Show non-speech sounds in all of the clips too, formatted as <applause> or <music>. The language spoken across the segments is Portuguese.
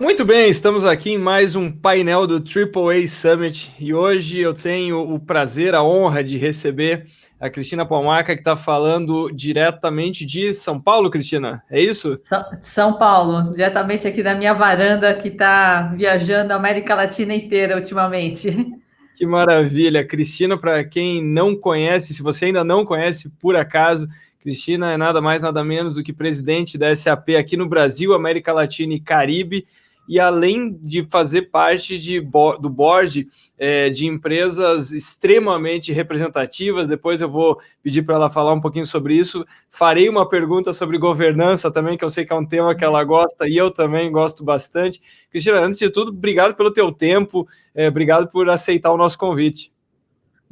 Muito bem, estamos aqui em mais um painel do AAA Summit e hoje eu tenho o prazer, a honra de receber a Cristina Palmaca, que está falando diretamente de São Paulo, Cristina, é isso? São Paulo, diretamente aqui da minha varanda, que está viajando a América Latina inteira ultimamente. <laughs> Que maravilha, Cristina, para quem não conhece, se você ainda não conhece por acaso, Cristina é nada mais, nada menos do que presidente da SAP aqui no Brasil, América Latina e Caribe, e além de fazer parte de, do board é, de empresas extremamente representativas, depois eu vou pedir para ela falar um pouquinho sobre isso. Farei uma pergunta sobre governança também, que eu sei que é um tema que ela gosta e eu também gosto bastante. Cristina, antes de tudo, obrigado pelo teu tempo, é, obrigado por aceitar o nosso convite.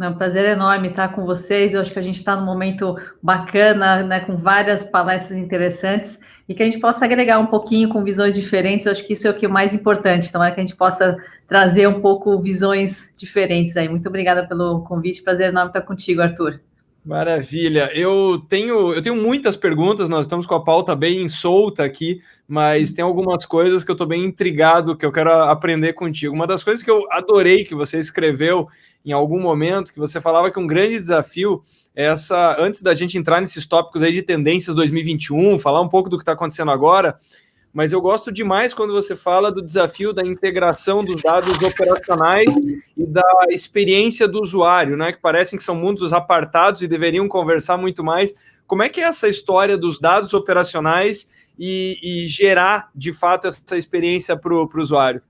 É um prazer enorme estar com vocês. Eu acho que a gente está num momento bacana, né, com várias palestras interessantes e que a gente possa agregar um pouquinho com visões diferentes. Eu acho que isso é o que é mais importante. Então, é que a gente possa trazer um pouco visões diferentes aí. Muito obrigada pelo convite. Prazer enorme estar contigo, Arthur. Maravilha. Eu tenho, eu tenho muitas perguntas, nós estamos com a pauta bem solta aqui, mas tem algumas coisas que eu estou bem intrigado, que eu quero aprender contigo. Uma das coisas que eu adorei que você escreveu em algum momento, que você falava que um grande desafio é essa, antes da gente entrar nesses tópicos aí de tendências 2021, falar um pouco do que está acontecendo agora, mas eu gosto demais quando você fala do desafio da integração dos dados operacionais e da experiência do usuário, né? Que parecem que são mundos apartados e deveriam conversar muito mais. Como é que é essa história dos dados operacionais e, e gerar, de fato, essa experiência para o usuário?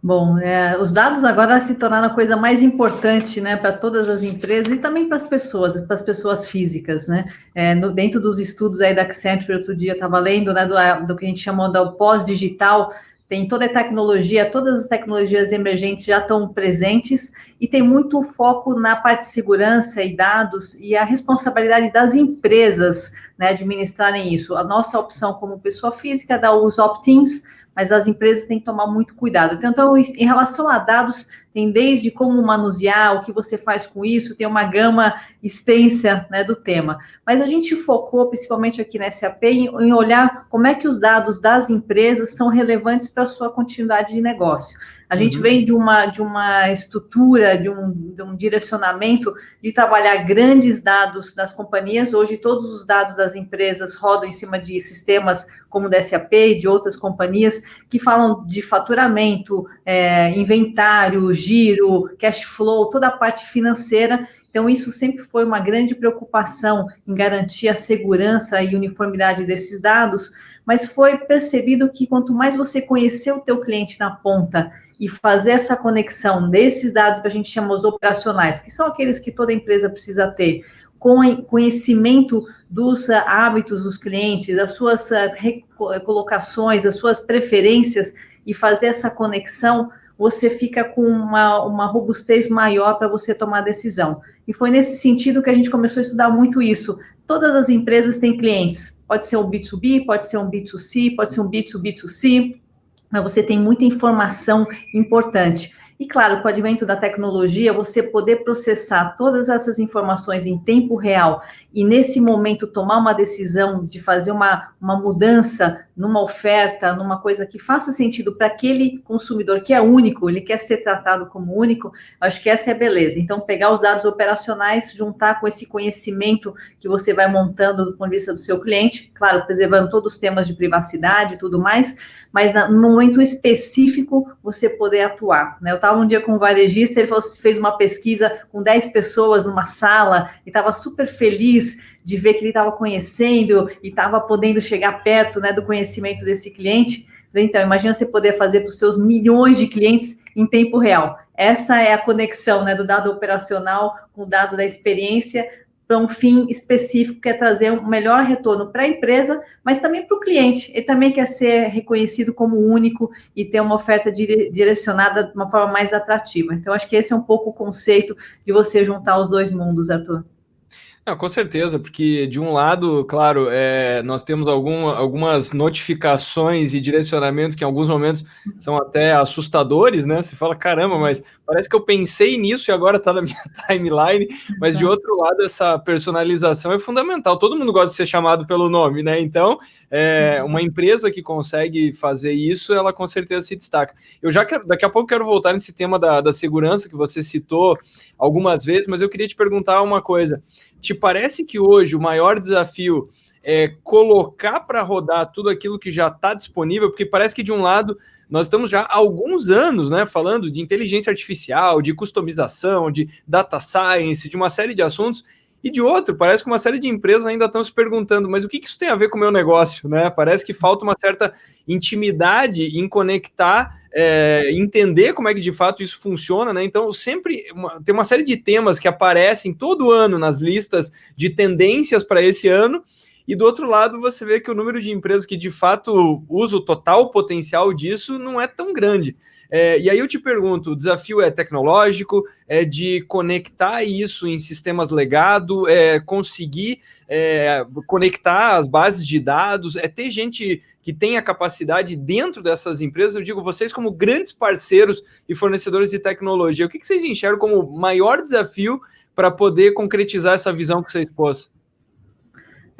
Bom, é, os dados agora se tornaram a coisa mais importante, né, para todas as empresas e também para as pessoas, para as pessoas físicas, né. É, no, dentro dos estudos aí da Accenture, outro dia estava lendo, né, do, do, que a gente chamou do pós-digital, tem toda a tecnologia, todas as tecnologias emergentes já estão presentes e tem muito foco na parte de segurança e dados e a responsabilidade das empresas, né, administrarem isso. A nossa opção como pessoa física é dar os opt-ins, mas as empresas têm que tomar muito cuidado. Então, em relação a dados, tem desde como manusear, o que você faz com isso, tem uma gama extensa né, do tema. Mas a gente focou, principalmente aqui na SAP, em, em olhar como é que os dados das empresas são relevantes para a sua continuidade de negócio. A gente uhum. vem de uma, de uma estrutura, de um, de um direcionamento de trabalhar grandes dados das companhias. Hoje, todos os dados das empresas rodam em cima de sistemas como da SAP e de outras companhias que falam de faturamento, é, inventário, giro, cash flow, toda a parte financeira. Então, isso sempre foi uma grande preocupação em garantir a segurança e uniformidade desses dados, mas foi percebido que quanto mais você conhecer o teu cliente na ponta e fazer essa conexão desses dados que a gente chama os operacionais, que são aqueles que toda empresa precisa ter, com conhecimento dos ah, hábitos dos clientes, das suas ah, recolocações, das suas preferências, e fazer essa conexão, você fica com uma, uma robustez maior para você tomar decisão. E foi nesse sentido que a gente começou a estudar muito isso. Todas as empresas têm clientes. Pode ser um B2B, pode ser um B2C, pode ser um B2B2C, mas você tem muita informação importante. E claro, com o advento da tecnologia, você poder processar todas essas informações em tempo real e nesse momento tomar uma decisão de fazer uma, uma mudança numa oferta, numa coisa que faça sentido para aquele consumidor que é único, ele quer ser tratado como único, acho que essa é a beleza. Então, pegar os dados operacionais, juntar com esse conhecimento que você vai montando do ponto de vista do seu cliente, claro, preservando todos os temas de privacidade e tudo mais, mas no momento específico você poder atuar. Né? Eu estava um dia com um varejista, ele falou, fez uma pesquisa com 10 pessoas numa sala e estava super feliz de ver que ele estava conhecendo e estava podendo chegar perto né, do conhecimento desse cliente. Então, imagina você poder fazer para os seus milhões de clientes em tempo real. Essa é a conexão né, do dado operacional com o dado da experiência, para um fim específico, que é trazer um melhor retorno para a empresa, mas também para o cliente. Ele também quer ser reconhecido como único e ter uma oferta direcionada de uma forma mais atrativa. Então, acho que esse é um pouco o conceito de você juntar os dois mundos, Arthur. Não, com certeza, porque de um lado, claro, é, nós temos algum, algumas notificações e direcionamentos que em alguns momentos são até assustadores, né? Você fala, caramba, mas parece que eu pensei nisso e agora está na minha <laughs> timeline. Mas de outro lado, essa personalização é fundamental. Todo mundo gosta de ser chamado pelo nome, né? Então, é, uma empresa que consegue fazer isso, ela com certeza se destaca. Eu já quero, daqui a pouco quero voltar nesse tema da, da segurança que você citou algumas vezes, mas eu queria te perguntar uma coisa. Te parece que hoje o maior desafio é colocar para rodar tudo aquilo que já está disponível? Porque parece que de um lado nós estamos já há alguns anos, né, falando de inteligência artificial, de customização, de data science, de uma série de assuntos, e de outro, parece que uma série de empresas ainda estão se perguntando, mas o que isso tem a ver com o meu negócio, né? Parece que falta uma certa intimidade em conectar, é, entender como é que de fato isso funciona, né? Então, sempre uma, tem uma série de temas que aparecem todo ano nas listas de tendências para esse ano, e do outro lado, você vê que o número de empresas que de fato usa o total potencial disso não é tão grande. É, e aí eu te pergunto: o desafio é tecnológico, é de conectar isso em sistemas legado, é conseguir é, conectar as bases de dados, é ter gente que tem a capacidade dentro dessas empresas. Eu digo, vocês, como grandes parceiros e fornecedores de tecnologia, o que, que vocês enxergam como maior desafio para poder concretizar essa visão que você expôs?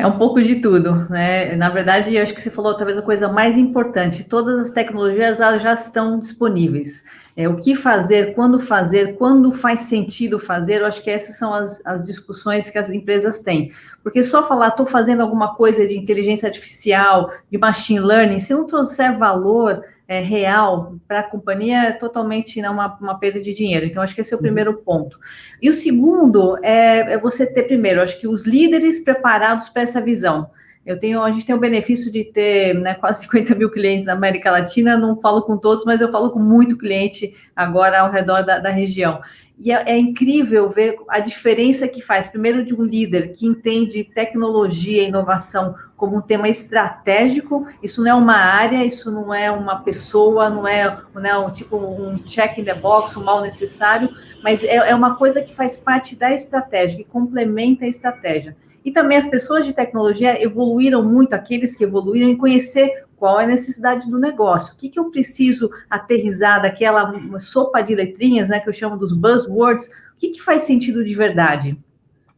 É um pouco de tudo, né? Na verdade, acho que você falou talvez a coisa mais importante: todas as tecnologias já estão disponíveis. É, o que fazer, quando fazer, quando faz sentido fazer, eu acho que essas são as, as discussões que as empresas têm. Porque só falar, estou fazendo alguma coisa de inteligência artificial, de machine learning, se não trouxer valor, é, real para a companhia é totalmente né, uma, uma perda de dinheiro. Então, acho que esse é o uhum. primeiro ponto. E o segundo é, é você ter, primeiro, acho que os líderes preparados para essa visão. Eu tenho, a gente tem o benefício de ter né, quase <laughs> 50 mil clientes na América Latina, não falo com todos, mas eu falo com muito cliente agora ao redor da, da região. E é, é, incrível ver a diferença que faz, primeiro, de um líder que entende tecnologia e inovação como um tema estratégico. Isso não é uma área, isso não é uma pessoa, não é, não é um tipo um check in the box, um mal necessário, mas é, é uma coisa que faz parte da estratégia, que complementa a estratégia. E também as pessoas de tecnologia evoluíram muito, aqueles que evoluíram, em conhecer qual é a necessidade do negócio, o que, que eu preciso aterrizar daquela sopa de letrinhas, né, que eu chamo dos buzzwords, o que, que faz sentido de verdade?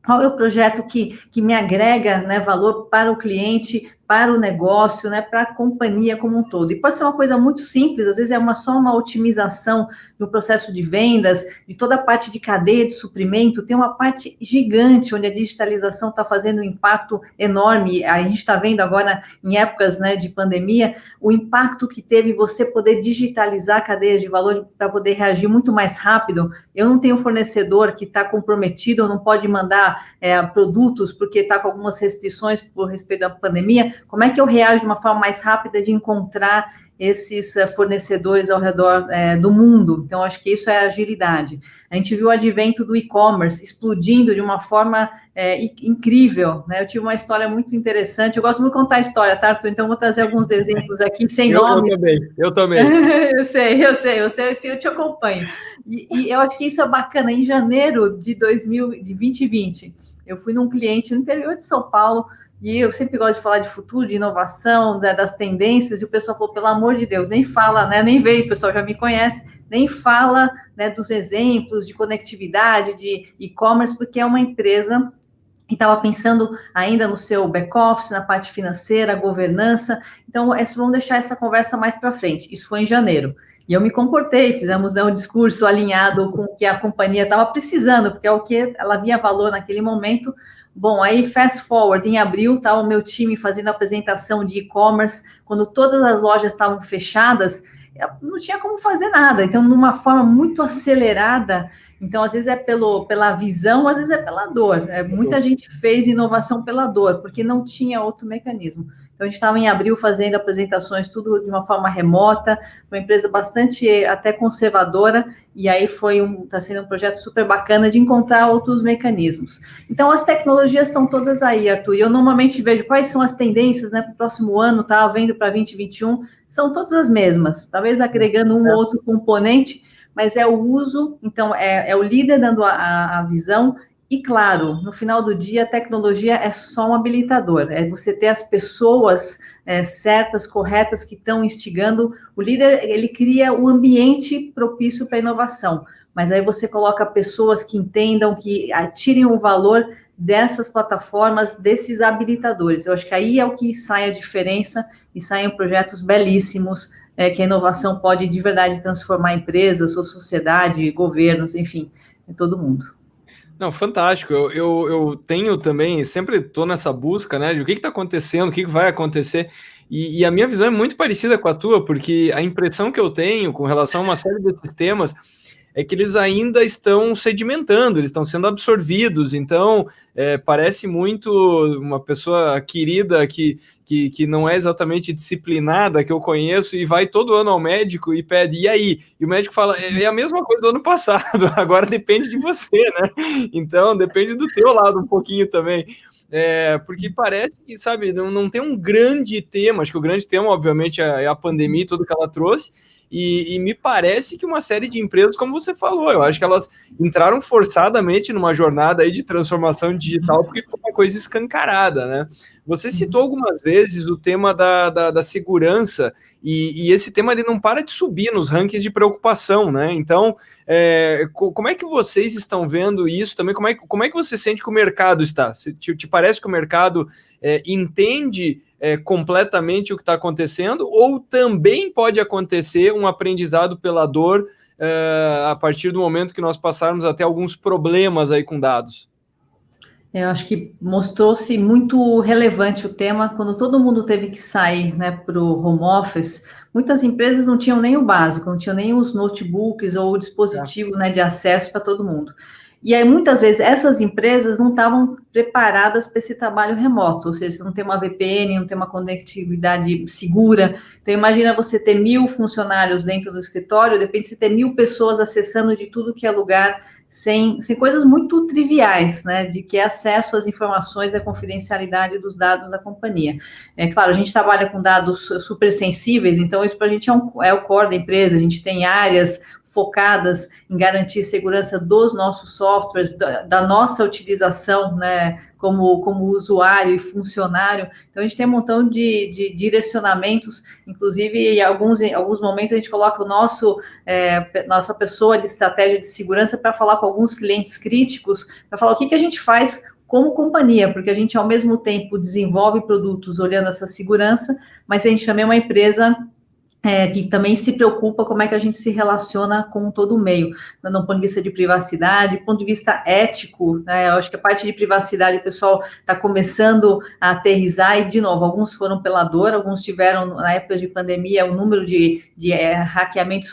Qual é o projeto que, que me agrega né, valor para o cliente, para o negócio, né, para a companhia como um todo. E pode ser uma coisa muito simples, às vezes é uma, só uma otimização do processo de vendas, de toda a parte de cadeia de suprimento, tem uma parte gigante onde a digitalização está fazendo um impacto enorme. A gente está vendo agora, em épocas né, de pandemia, o impacto que teve você poder digitalizar cadeias de valor para poder reagir muito mais rápido. Eu não tenho fornecedor que está comprometido, ou não pode mandar é, produtos porque está com algumas restrições por respeito à pandemia como é que eu reajo de uma forma mais rápida de encontrar esses uh, fornecedores ao redor uh, do mundo? Então, acho que isso é agilidade. A gente viu o advento do e-commerce explodindo de uma forma uh, incrível. Né? Eu tive uma história muito interessante. Eu gosto muito de contar a história, tá, Arthur? Então, vou trazer alguns exemplos aqui, sem eu, nomes. Eu também, eu também. <laughs> eu sei, eu sei, eu sei, eu te, eu te acompanho. E, e, eu acho que isso é bacana. Em janeiro de, 2000, de 2020, eu fui num cliente no interior de São Paulo, e eu sempre gosto de falar de futuro, de inovação, das tendências, e o pessoal falou, pelo amor de Deus, nem fala, né? Nem veio, o pessoal já me conhece, nem fala né, dos exemplos de conectividade, de e-commerce, porque é uma empresa que estava pensando ainda no seu back-office, na parte financeira, governança. Então, é, vamos deixar essa conversa mais para frente. Isso foi em janeiro. E eu me comportei, fizemos né, um discurso alinhado com o que a companhia estava precisando, porque é o que ela via valor naquele momento. Bom, aí fast forward, em abril estava tá o meu time fazendo a apresentação de e-commerce, quando todas as lojas estavam fechadas, não tinha como fazer nada. Então, numa forma muito acelerada, então, às vezes é pelo, pela visão, às vezes é pela dor. É, muita gente fez inovação pela dor, porque não tinha outro mecanismo. Então, a gente estava em abril fazendo apresentações, tudo de uma forma remota, uma empresa bastante até conservadora, e aí foi um, está sendo um projeto super bacana de encontrar outros mecanismos. Então, as tecnologias estão todas aí, Arthur, e eu normalmente vejo quais são as tendências né, para o próximo ano, tá vendo para 2021, são todas as mesmas, talvez agregando um ou outro componente, mas é o uso, então é, é o líder dando a, a visão e claro, no final do dia, a tecnologia é só um habilitador, é você ter as pessoas é, certas, corretas, que estão instigando. O líder, ele cria o um ambiente propício para inovação, mas aí você coloca pessoas que entendam, que atirem o valor dessas plataformas, desses habilitadores. Eu acho que aí é o que sai a diferença e saem projetos belíssimos é, que a inovação pode de verdade transformar empresas, sua sociedade, governos, enfim, todo mundo. Não, fantástico. Eu, eu, eu tenho também, sempre estou nessa busca, né, de o que está acontecendo, o que, que vai acontecer. E, e, a minha visão é muito parecida com a tua, porque a impressão que eu tenho com relação a uma série desses temas é que eles ainda estão sedimentando, eles estão sendo absorvidos. Então, é, parece muito uma pessoa querida que, que, que não é exatamente disciplinada, que eu conheço, e vai todo ano ao médico e pede, e aí? E o médico fala, é, é a mesma coisa do ano passado, <laughs> agora depende de você, né? Então, depende do teu lado um pouquinho também. É, porque parece que, sabe, não, não tem um grande tema, acho que o grande tema, obviamente, é, é a pandemia e tudo que ela trouxe, e, e, me parece que uma série de empresas, como você falou, eu acho que elas entraram forçadamente numa jornada aí de transformação digital porque ficou uma coisa escancarada, né? Você uhum. citou algumas vezes o tema da, da, da segurança e, e, esse tema ele não para de subir nos rankings de preocupação, né? Então, é, como é que vocês estão vendo isso também? Como é, como é que você sente que o mercado está? Te, te parece que o mercado é, entende é, completamente o que está acontecendo, ou também pode acontecer um aprendizado pela dor é, a partir do momento que nós passarmos até alguns problemas aí com dados? Eu acho que mostrou-se muito relevante o tema quando todo mundo teve que sair né, para o home office. Muitas empresas não tinham nem o básico, não tinham nem os notebooks ou o dispositivo é. né, de acesso para todo mundo. E aí, muitas vezes, essas empresas não estavam preparadas para esse trabalho remoto, ou seja, não tem uma VPN, não tem uma conectividade segura. Então, imagina você ter mil funcionários dentro do escritório, depende de ter mil pessoas acessando de tudo que é lugar, sem, sem coisas muito triviais, né, de que é acesso às informações e a confidencialidade dos dados da companhia. É claro, a gente trabalha com dados super sensíveis, então isso para a gente é, um, é o core da empresa, a gente tem áreas focadas em garantir segurança dos nossos softwares, da, da, nossa utilização, né, como, como usuário e funcionário. Então, a gente tem um montão de, de direcionamentos, inclusive, em alguns, em alguns momentos, a gente coloca o nosso, é, nossa pessoa de estratégia de segurança para falar com alguns clientes críticos, para falar o que, que a gente faz como companhia, porque a gente, ao mesmo tempo, desenvolve produtos olhando essa segurança, mas a gente também é uma empresa é, que também se preocupa como é que a gente se relaciona com todo o meio, né, do ponto de vista de privacidade, ponto de vista ético, né, eu acho que a parte de privacidade o pessoal está começando a aterrizar, e de novo, alguns foram pela dor, alguns tiveram, na época de pandemia, o número de, de é, hackeamentos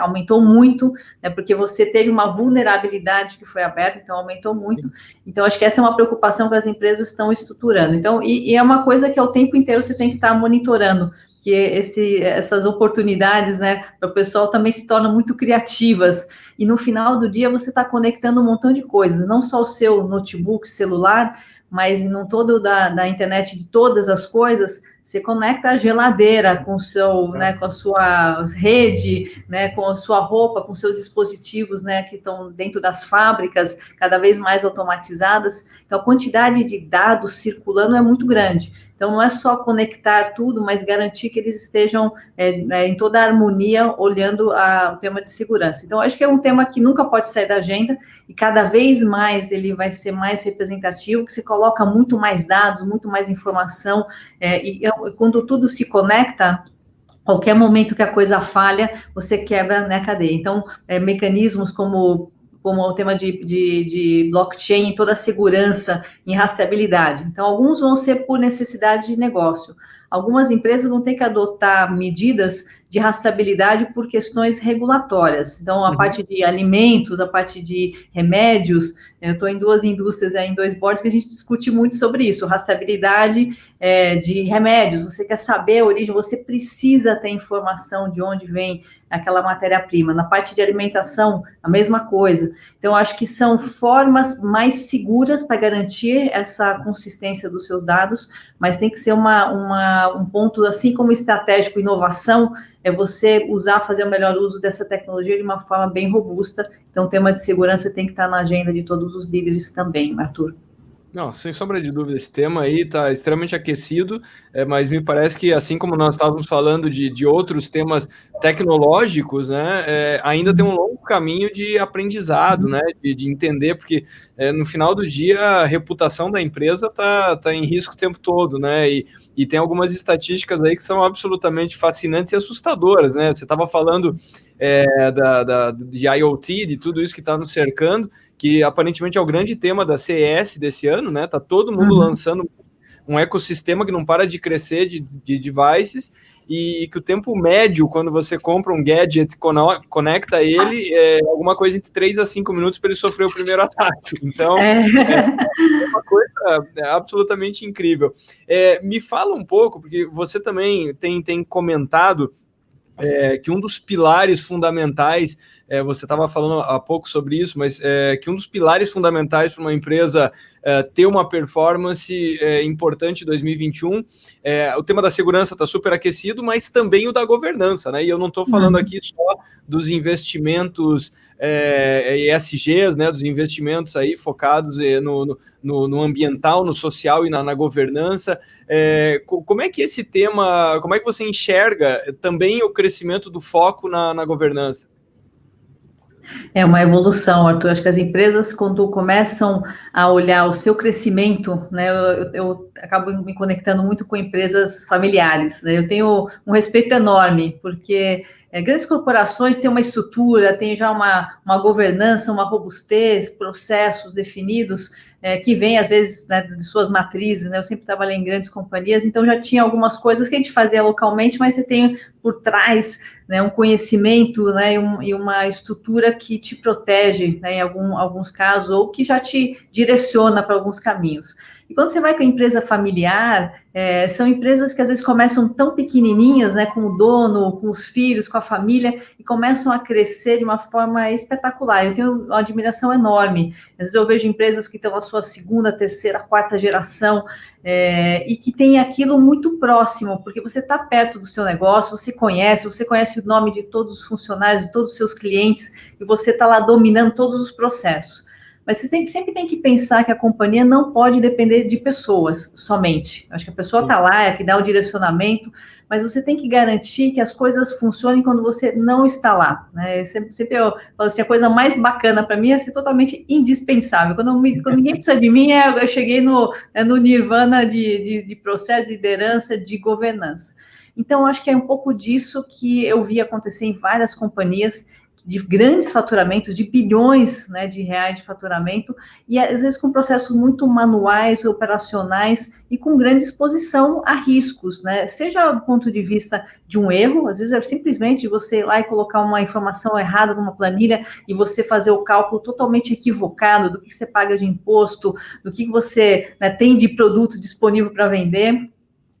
aumentou muito, né, porque você teve uma vulnerabilidade que foi aberta, então aumentou muito, então acho que essa é uma preocupação que as empresas estão estruturando, então, e, e é uma coisa que ao tempo inteiro você tem que estar tá monitorando, que esse, essas oportunidades, né, para o pessoal também se tornam muito criativas. E no final do dia você está conectando um montão de coisas, não só o seu notebook, celular, mas no todo da, da internet de todas as coisas, você conecta a geladeira com seu, né, com a sua rede, né, com a sua roupa, com seus dispositivos, né, que estão dentro das fábricas, cada vez mais automatizadas. Então a quantidade de dados circulando é muito grande. Então, não é só conectar tudo, mas garantir que eles estejam é, é, em toda a harmonia, olhando a, o tema de segurança. Então, acho que é um tema que nunca pode sair da agenda e cada vez mais ele vai ser mais representativo, que se coloca muito mais dados, muito mais informação, é, e, e quando tudo se conecta, qualquer momento que a coisa falha, você quebra né, cadeia. Então, é, mecanismos como como o tema de, de, de blockchain e toda a segurança em rastreabilidade. Então, alguns vão ser por necessidade de negócio. Algumas empresas vão ter que adotar medidas de rastreabilidade por questões regulatórias. Então, a uhum. parte de alimentos, a parte de remédios, eu estou em duas indústrias, em dois boards, que a gente discute muito sobre isso, rastreabilidade é, de remédios. Você quer saber a origem, você precisa ter informação de onde vem aquela matéria-prima. Na parte de alimentação, a mesma coisa. Então, acho que são formas mais seguras para garantir essa consistência dos seus dados, mas tem que ser uma, uma, um ponto, assim como estratégico, inovação, é você usar, fazer o melhor uso dessa tecnologia de uma forma bem robusta. Então, o tema de segurança tem que estar na agenda de todos os líderes também, Arthur. Não, sem sombra de dúvida, esse tema aí está extremamente aquecido, é, mas me parece que, assim como nós estávamos falando de, de outros temas tecnológicos, né, é, ainda tem um longo caminho de aprendizado, uhum. né? De, de entender, porque é, no final do dia a reputação da empresa está tá em risco o tempo todo, né? E, e tem algumas estatísticas aí que são absolutamente fascinantes e assustadoras, né? Você estava falando é, da, da, de IoT, de tudo isso que está nos cercando, que aparentemente é o grande tema da CES desse ano, né? Tá todo mundo uhum. lançando um ecossistema que não para de crescer de, de devices e que o tempo médio, quando você compra um gadget, conecta ele, é alguma coisa entre 3 a 5 minutos para ele sofrer o primeiro <laughs> ataque. Então, é, é uma coisa é, absolutamente incrível. É, me fala um pouco, porque você também tem, tem comentado é, que um dos pilares fundamentais é, você estava falando há pouco sobre isso, mas é, que um dos pilares fundamentais para uma empresa é, ter uma performance é, importante em 2021, é, o tema da segurança está super aquecido, mas também o da governança, né? E eu não estou falando uhum. aqui só dos investimentos é, ESGs, né, dos investimentos aí focados é, no, no, no ambiental, no social e na, na governança. É, como é que esse tema, como é que você enxerga também o crescimento do foco na, na governança? É uma evolução, Arthur. Acho que as empresas, quando começam a olhar o seu crescimento, né, eu, eu acabo me conectando muito com empresas familiares. Né? Eu tenho um respeito enorme, porque é, grandes corporações têm uma estrutura, têm já uma, uma governança, uma robustez, processos definidos, é, que vêm, às vezes, né, de suas matrizes. Né? Eu sempre trabalhei em grandes companhias, então já tinha algumas coisas que a gente fazia localmente, mas você tem por trás né, um conhecimento né, e, um, e, uma estrutura que te protege, né, em algum, alguns casos, ou que já te direciona para alguns caminhos. E quando você vai com a empresa familiar, é, são empresas que às vezes começam tão pequenininhas, né, com o dono, com os filhos, com a família, e começam a crescer de uma forma espetacular. Eu tenho uma admiração enorme. Às vezes eu vejo empresas que estão na sua segunda, terceira, quarta geração é, e que tem aquilo muito próximo, porque você está perto do seu negócio, você conhece, você conhece o nome de todos os funcionários, de todos os seus clientes, e você está lá dominando todos os processos. Mas você sempre, sempre tem que pensar que a companhia não pode depender de pessoas somente. Acho que a pessoa está lá, é que dá o direcionamento, mas você tem que garantir que as coisas funcionem quando você não está lá. Né? Sempre, sempre eu falo assim, a coisa mais bacana para mim é ser totalmente indispensável. Quando, me, quando ninguém precisa de mim, é, eu cheguei no, é no nirvana de, de, de processo de liderança, de governança. Então, acho que é um pouco disso que eu vi acontecer em várias companhias de grandes faturamentos, de bilhões né, de reais de faturamento, e às vezes com processos muito manuais, operacionais e com grande exposição a riscos, né? Seja do ponto de vista de um erro, às vezes é simplesmente você ir lá e colocar uma informação errada numa planilha e você fazer o cálculo totalmente equivocado do que você paga de imposto, do que você né, tem de produto disponível para vender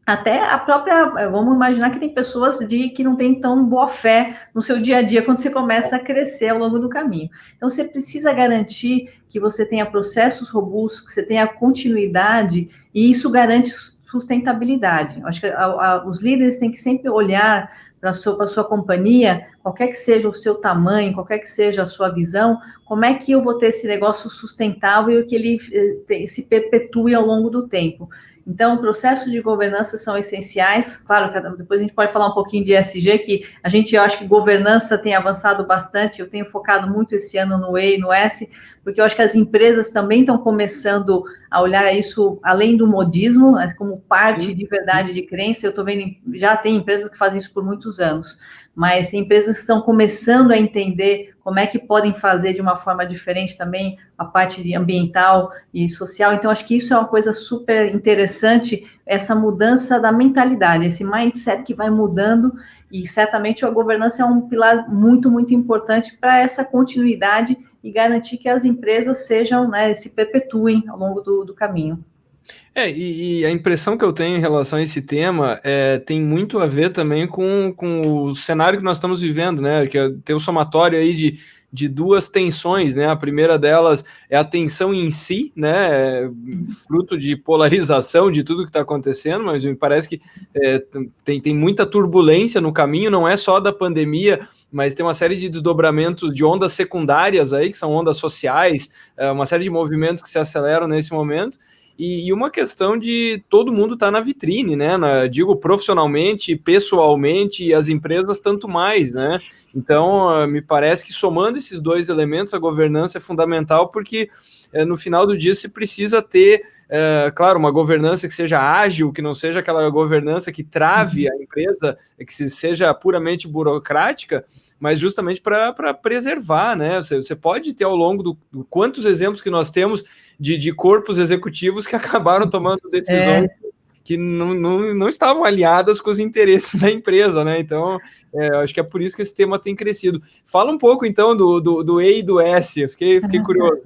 até a própria, eh, vamos imaginar que tem pessoas de que não têm tão boa fé no seu dia a dia quando você começa a crescer ao longo do caminho. Então você precisa garantir que você tenha processos robustos, que você tenha continuidade e isso garante sustentabilidade. Acho que a, a, os líderes têm que sempre olhar para a sua, sua companhia, qualquer que seja o seu tamanho, qualquer que seja a sua visão, como é que eu vou ter esse negócio sustentável e que ele eh, se perpetue ao longo do tempo. Então, processos de governança são essenciais. Claro, depois a gente pode falar um pouquinho de ESG, que a gente, eu acho que governança tem avançado bastante. Eu tenho focado muito esse ano no E e no S, porque eu acho que as empresas também estão começando a olhar isso além do modismo, né, como parte Sim. de verdade de crença. Eu estou vendo, já tem empresas que fazem isso por muitos anos mas tem empresas que estão começando a entender como é que podem fazer de uma forma diferente também a parte de ambiental e social. Então, acho que isso é uma coisa super interessante, essa mudança da mentalidade, esse mindset que vai mudando, e certamente a governança é um pilar muito, muito importante para essa continuidade e garantir que as empresas sejam, né, se perpetuem ao longo do, do caminho. É, e, e, a impressão que eu tenho em relação a esse tema é, tem muito a ver também com, com o cenário que nós estamos vivendo, né? Que é, tem o somatório aí de, de duas tensões, né? A primeira delas é a tensão em si, né? Fruto de polarização de tudo que está acontecendo, mas me parece que é, tem, tem muita turbulência no caminho, não é só da pandemia, mas tem uma série de desdobramentos de ondas secundárias aí, que são ondas sociais, é, uma série de movimentos que se aceleram nesse momento e, e uma questão de todo mundo estar tá na vitrine, né? Na, digo profissionalmente, pessoalmente, e as empresas tanto mais, né? Então, uh, me parece que somando esses dois elementos, a governança é fundamental, porque uh, no final do dia se precisa ter é, claro, uma governança que seja ágil, que não seja aquela governança que trave uhum. a empresa, que seja puramente burocrática, mas justamente para preservar, né? Você, você, pode ter ao longo do, do, quantos exemplos que nós temos de, de corpos executivos que <laughs> acabaram tomando decisões é. que não, não, não estavam alinhadas com os interesses da empresa, né? Então, é, acho que é por isso que esse tema tem crescido. Fala um pouco então do, do, do E e do S, eu fiquei, fiquei <laughs> curioso.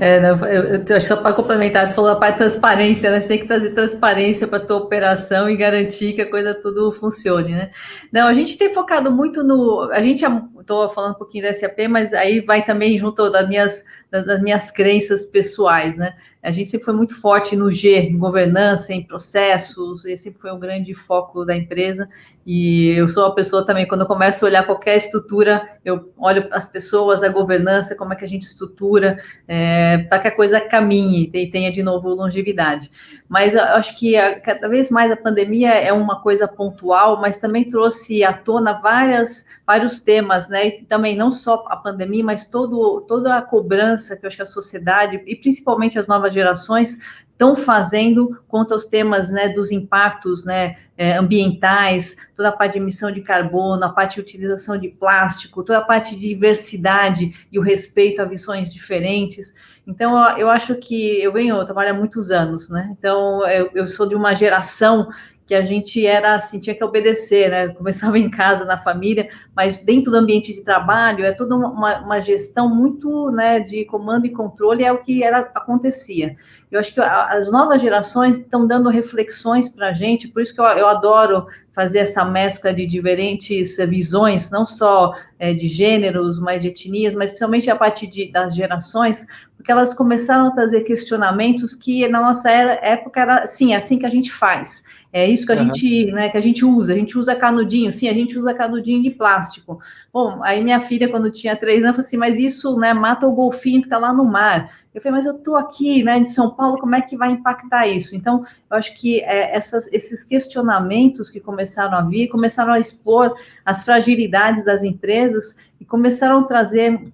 É, não, eu, eu, só para complementar, você falou a parte transparência, né? Você tem que trazer transparência para a tua operação e garantir que a coisa tudo funcione, né? Não, a gente tem focado muito no. A gente estou falando um pouquinho da SAP, mas aí vai também junto das minhas, das minhas crenças pessoais, né? A gente sempre foi muito forte no G, em governança, em processos, esse sempre foi um grande foco da empresa. E eu sou uma pessoa também, quando eu começo a olhar qualquer estrutura, eu olho as pessoas, a governança, como é que a gente estrutura, é, para que a coisa caminhe e tenha de novo longevidade. Mas eu acho que a, cada vez mais a pandemia é uma coisa pontual, mas também trouxe à tona várias, vários temas, né? E também não só a pandemia, mas todo, toda a cobrança que eu acho que a sociedade, e principalmente as novas gerações, estão fazendo quanto aos temas né, dos impactos né, é, ambientais, toda a parte de emissão de carbono, a parte de utilização de plástico, toda a parte de diversidade e o respeito a visões diferentes. Então, eu acho que eu venho, eu trabalho há muitos anos, né? Então, eu, eu sou de uma geração que a gente era assim, tinha que obedecer, né? <laughs> Começava em casa, na família, mas dentro do ambiente de trabalho é toda uma, uma gestão muito né, de comando e controle, é o que era acontecia. Eu acho que as novas gerações estão dando reflexões para a gente, por isso que eu, eu, adoro fazer essa mescla de diferentes visões, não só é, de gêneros, mas de etnias, mas principalmente a partir de, das gerações, porque elas começaram a trazer questionamentos que na nossa era, época era assim, é assim que a gente faz. É isso que a uhum. gente, né, que a gente usa. A gente usa canudinho, sim, a gente usa canudinho de plástico. Bom, aí minha filha, quando tinha três anos, falou assim, mas isso, né, mata o golfinho que está lá no mar. Eu falei, mas eu estou aqui, né, de São Paulo, como é que vai impactar isso? Então, eu acho que é, essas, esses questionamentos que começaram a vir, começaram a expor as fragilidades das empresas e começaram a trazer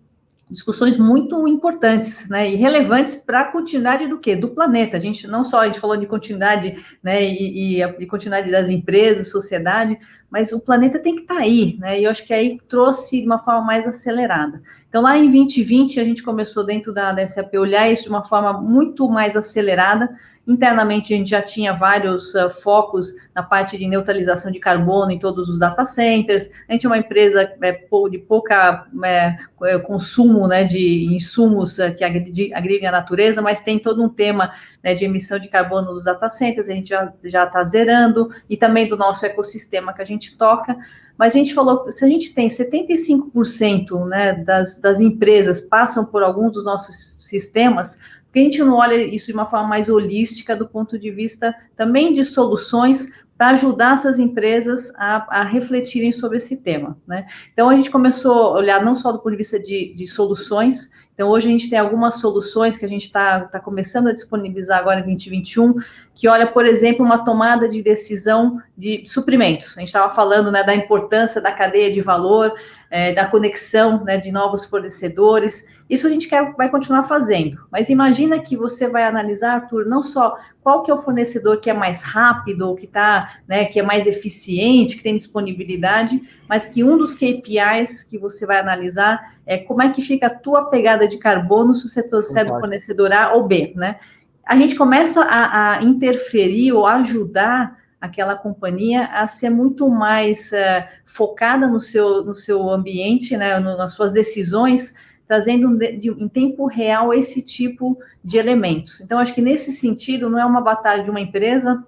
discussões muito importantes, né, e relevantes para a continuidade do quê? Do planeta. A gente não só a gente falou de continuidade, né, e, e a de continuidade das empresas, sociedade, mas o planeta tem que estar tá aí, né? E eu acho que aí trouxe de uma forma mais acelerada. Então, lá em 2020, a gente começou dentro da, da SAP olhar isso de uma forma muito mais acelerada. Internamente, a gente já tinha vários uh, focos na parte de neutralização de carbono em todos os data centers. A gente é uma empresa é, de pouca é, é, consumo né, de insumos uh, que agridem a natureza, mas tem todo um tema né, de emissão de carbono nos data centers. A gente já está zerando e também do nosso ecossistema que a gente gente toca, mas a gente falou, se a gente tem 75% né, das, das empresas passam por alguns dos nossos sistemas, porque a gente não olha isso de uma forma mais holística do ponto de vista também de soluções para ajudar essas empresas a, a, refletirem sobre esse tema. Né? Então, a gente começou a olhar não só do ponto de vista de, de soluções, então, hoje a gente tem algumas soluções que a gente está tá começando a disponibilizar agora em 2021, que olha, por exemplo, uma tomada de decisão de suprimentos. A gente estava falando né, da importância da cadeia de valor, é, da conexão né, de novos fornecedores. Isso a gente quer, vai continuar fazendo. Mas imagina que você vai analisar, Arthur, não só qual que é o fornecedor que é mais rápido, que tá, né, que é mais eficiente, que tem disponibilidade, mas que um dos KPIs que você vai analisar é como é que fica a tua pegada de carbono se você trouxer do fornecedor A ou B, né? A gente começa a, a interferir ou ajudar aquela companhia a ser muito mais uh, focada no seu, no seu ambiente, né, no, nas suas decisões, trazendo de, de, em tempo real esse tipo de elementos. Então, acho que nesse sentido, não é uma batalha de uma empresa,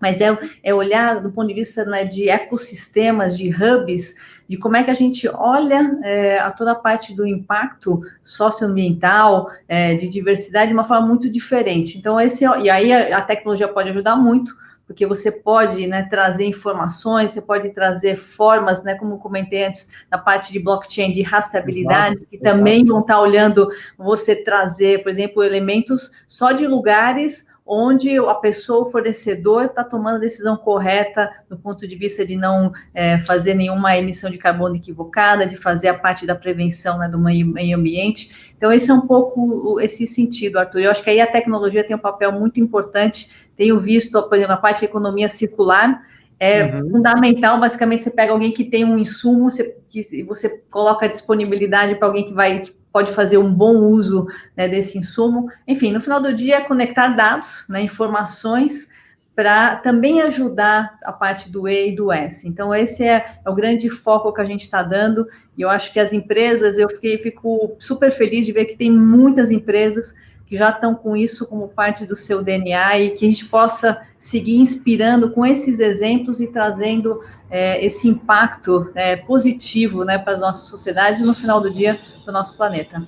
mas é, é olhar do ponto de vista né, de ecossistemas, de hubs, de como é que a gente olha é, a toda a parte do impacto socioambiental, é, de diversidade, de uma forma muito diferente. Então, esse, e aí a, a tecnologia pode ajudar muito, porque você pode né, trazer informações, você pode trazer formas, né, como comentei antes, na parte de blockchain, de rastreabilidade, exato, que exato. também vão estar olhando você trazer, por exemplo, elementos só de lugares onde a pessoa, o fornecedor, está tomando a decisão correta do ponto de vista de não é, fazer nenhuma emissão de carbono equivocada, de fazer a parte da prevenção né, do meio, ambiente. Então, esse é um pouco esse sentido, Arthur. Eu acho que aí a tecnologia tem um papel muito importante. Tenho visto, por exemplo, a parte de economia circular, é uhum. fundamental, basicamente, você pega alguém que tem um insumo, você, que você coloca a disponibilidade para alguém que vai pode fazer um bom uso né, desse insumo. Enfim, no final do dia, é conectar dados, né, informações, para também ajudar a parte do E e do S. Então, esse é, é o grande foco que a gente está dando, e eu acho que as empresas, eu fiquei, fico super feliz de ver que tem muitas empresas que já estão com isso como parte do seu DNA e que a gente possa seguir inspirando com esses exemplos e trazendo é, esse impacto é, positivo né, para as nossas sociedades e no final do dia para o nosso planeta.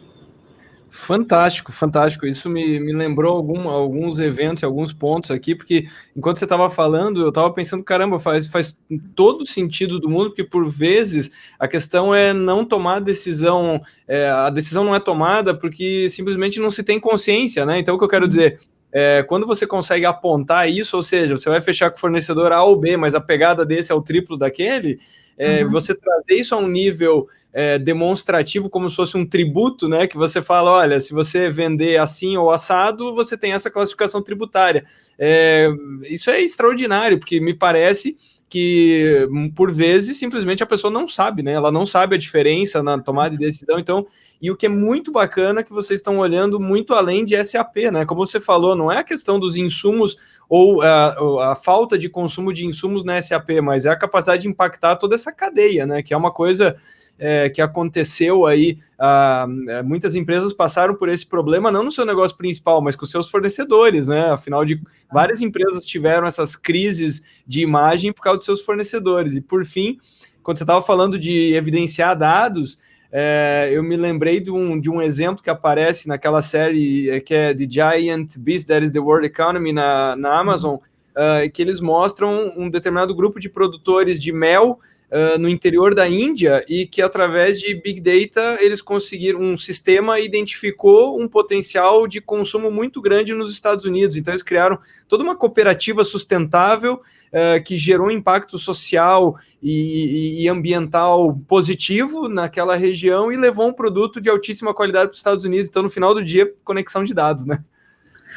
Fantástico, fantástico. Isso me, me lembrou algum, alguns eventos, alguns pontos aqui, porque enquanto você estava falando, eu estava pensando, caramba, faz, faz todo sentido do mundo, porque por vezes a questão é não tomar decisão, é, a decisão não é tomada porque simplesmente não se tem consciência, né? Então, o que eu quero uhum. dizer, é, quando você consegue apontar isso, ou seja, você vai fechar com o fornecedor A ou B, mas a pegada desse é o triplo daquele, é, uhum. você trazer isso a um nível é, demonstrativo, como se fosse um tributo, né? Que você fala, olha, se você vender assim ou assado, você tem essa classificação tributária. É, isso é extraordinário, porque me parece que por vezes simplesmente a pessoa não sabe, né? Ela não sabe a diferença na tomada de decisão. Então, e o que é muito bacana é que vocês estão olhando muito além de SAP, né? Como você falou, não é a questão dos insumos ou a, a falta de consumo de insumos na SAP, mas é a capacidade de impactar toda essa cadeia, né? Que é uma coisa é, que aconteceu aí. Ah, é, muitas empresas passaram por esse problema, não no seu negócio principal, mas com seus fornecedores, né? Afinal de várias empresas tiveram essas crises de imagem por causa dos seus fornecedores. E por fim, quando você estava falando de evidenciar dados, é, eu me lembrei de um, de um exemplo que aparece naquela série é, que é The Giant Beast That is the World Economy na, na Amazon, uh, que eles mostram um determinado grupo de produtores de mel uh, no interior da Índia e que através de Big Data eles conseguiram, um sistema identificou um potencial de consumo muito grande nos Estados Unidos. Então eles criaram toda uma cooperativa sustentável uh, que gerou impacto social e, e, ambiental positivo naquela região e levou um produto de altíssima qualidade para os Estados Unidos. Então no final do dia, conexão de dados, né?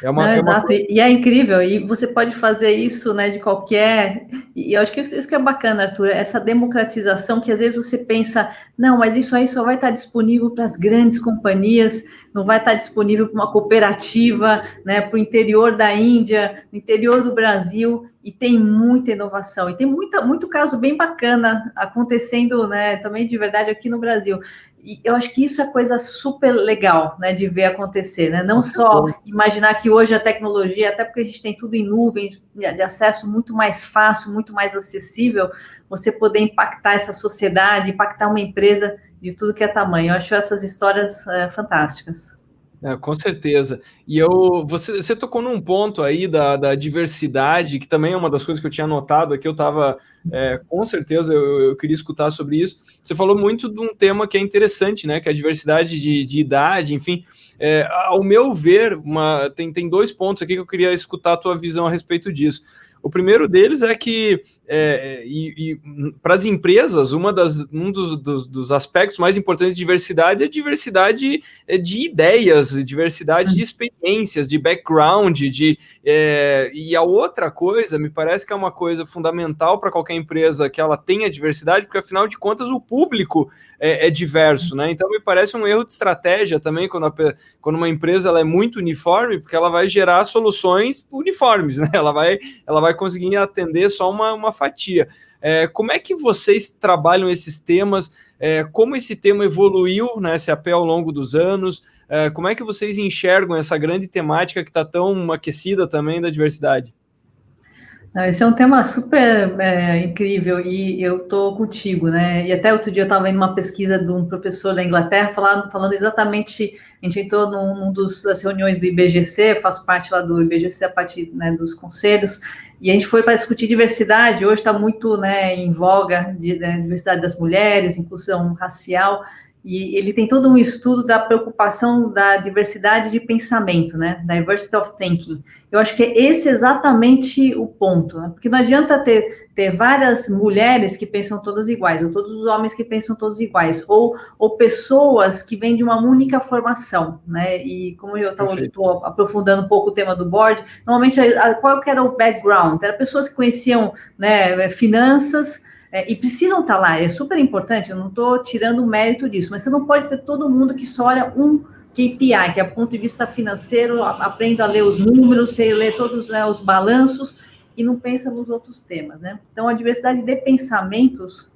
É uma, Não, é exato, uma... e é incrível, e você pode fazer isso, né, de qualquer, e eu acho que isso que é bacana, Arthur, essa democratização que às vezes você pensa, não, mas isso aí só vai estar disponível para as grandes companhias, não vai estar disponível para uma cooperativa, né, para o interior da Índia, no interior do Brasil, e tem muita inovação, e tem muita, muito caso bem bacana acontecendo, né, também de verdade aqui no Brasil. E eu acho que isso é coisa super legal, né, de ver acontecer, né? Não só imaginar que hoje a tecnologia, até porque a gente tem tudo em nuvens, de acesso muito mais fácil, muito mais acessível, você poder impactar essa sociedade, impactar uma empresa de tudo que é tamanho. Eu acho essas histórias é, fantásticas. É, com certeza. E eu, você, você tocou num ponto aí da, da diversidade, que também é uma das coisas que eu tinha notado aqui, eu estava, é, com certeza, eu, eu, queria escutar sobre isso. Você falou muito de um tema que é interessante, né? Que é a diversidade de, de idade, enfim. É, ao meu ver, uma, tem, tem dois pontos aqui que eu queria escutar a tua visão a respeito disso. O primeiro deles é que é, e, e para as empresas, uma das, um dos, dos, dos, aspectos mais importantes de diversidade é diversidade é, de ideias, diversidade de experiências, de background, de, é, e a outra coisa, me parece que é uma coisa fundamental para qualquer empresa que ela tenha diversidade, porque afinal de contas o público é, é, diverso, né? Então me parece um erro de estratégia também quando, a, quando uma empresa ela é muito uniforme, porque ela vai gerar soluções uniformes, <laughs> né? Ela vai, ela vai conseguir atender só uma, uma fatia. É, como é que vocês trabalham esses temas? É, como esse tema evoluiu na SAP ao longo dos anos? É, como é que vocês enxergam essa grande temática que está tão aquecida também da diversidade? Esse é um tema super é, incrível e eu estou contigo, né? E até outro dia eu estava em uma pesquisa de um professor da Inglaterra falando, falando exatamente. A gente entrou num, num dos, das reuniões do IBGC, faço parte lá do IBGC, a parte né, dos conselhos, e a gente foi para discutir diversidade. Hoje está muito né, em voga de, né, diversidade das mulheres, inclusão racial. E ele tem todo um estudo da preocupação da diversidade de pensamento, né? Diversity of thinking. Eu acho que é esse exatamente o ponto, né? Porque não adianta ter, ter várias mulheres que pensam todas iguais, ou todos os homens que pensam todos iguais, ou, ou pessoas que vêm de uma única formação, né? E como eu estou aprofundando um pouco o tema do board, normalmente qual que era o background? Era pessoas que conheciam né, finanças, é, e precisam estar lá, é super importante, eu não estou tirando o mérito disso, mas você não pode ter todo mundo que só olha um KPI, que é ponto de vista financeiro, aprende a ler os números, você lê todos né, os balanços e não pensa nos outros temas, né? Então, a diversidade de pensamentos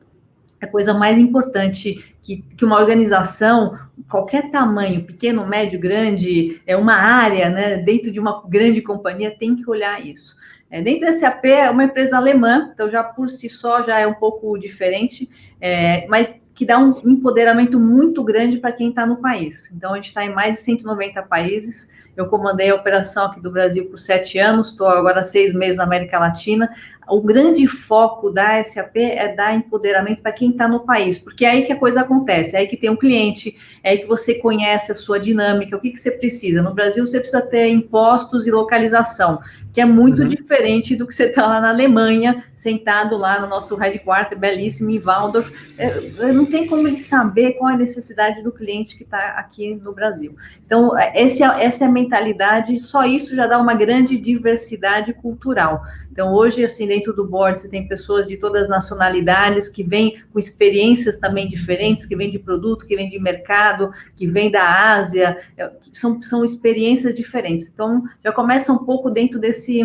é a coisa mais importante que, que uma organização, qualquer tamanho, pequeno, médio, grande, é uma área, né, dentro de uma grande companhia, tem que olhar isso. É, dentro da SAP é uma empresa alemã, então já por si só já é um pouco diferente, é, mas que dá um empoderamento muito grande para quem está no país. Então, a gente está em mais de 190 países. Eu comandei a operação aqui do Brasil por sete anos, estou agora seis meses na América Latina o grande foco da SAP é dar empoderamento para quem está no país, porque é aí que a coisa acontece, é aí que tem um cliente, é aí que você conhece a sua dinâmica, o que, que você precisa. No Brasil, você precisa ter impostos e localização, que é muito uhum. diferente do que você está lá na Alemanha, sentado lá no nosso headquarter belíssimo em Waldorf. É, não tem como ele saber qual é a necessidade do cliente que está aqui no Brasil. Então, esse, é, essa é a mentalidade, só isso já dá uma grande diversidade cultural. Então, hoje, assim, dentro do board você tem pessoas de todas as nacionalidades que vêm com experiências também diferentes, que vêm de produto, que vêm de mercado, que vêm da Ásia, é, são, são experiências diferentes. Então, já começa um pouco dentro desse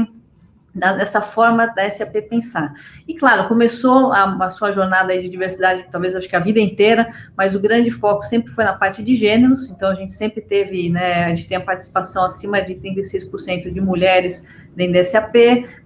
dessa forma da SAP pensar. E claro, começou a, a, sua jornada de diversidade, talvez acho que a vida inteira, mas o grande foco sempre foi na parte de gêneros, então a gente sempre teve, né, a gente tem a participação acima de 36% de mulheres dentro da SAP,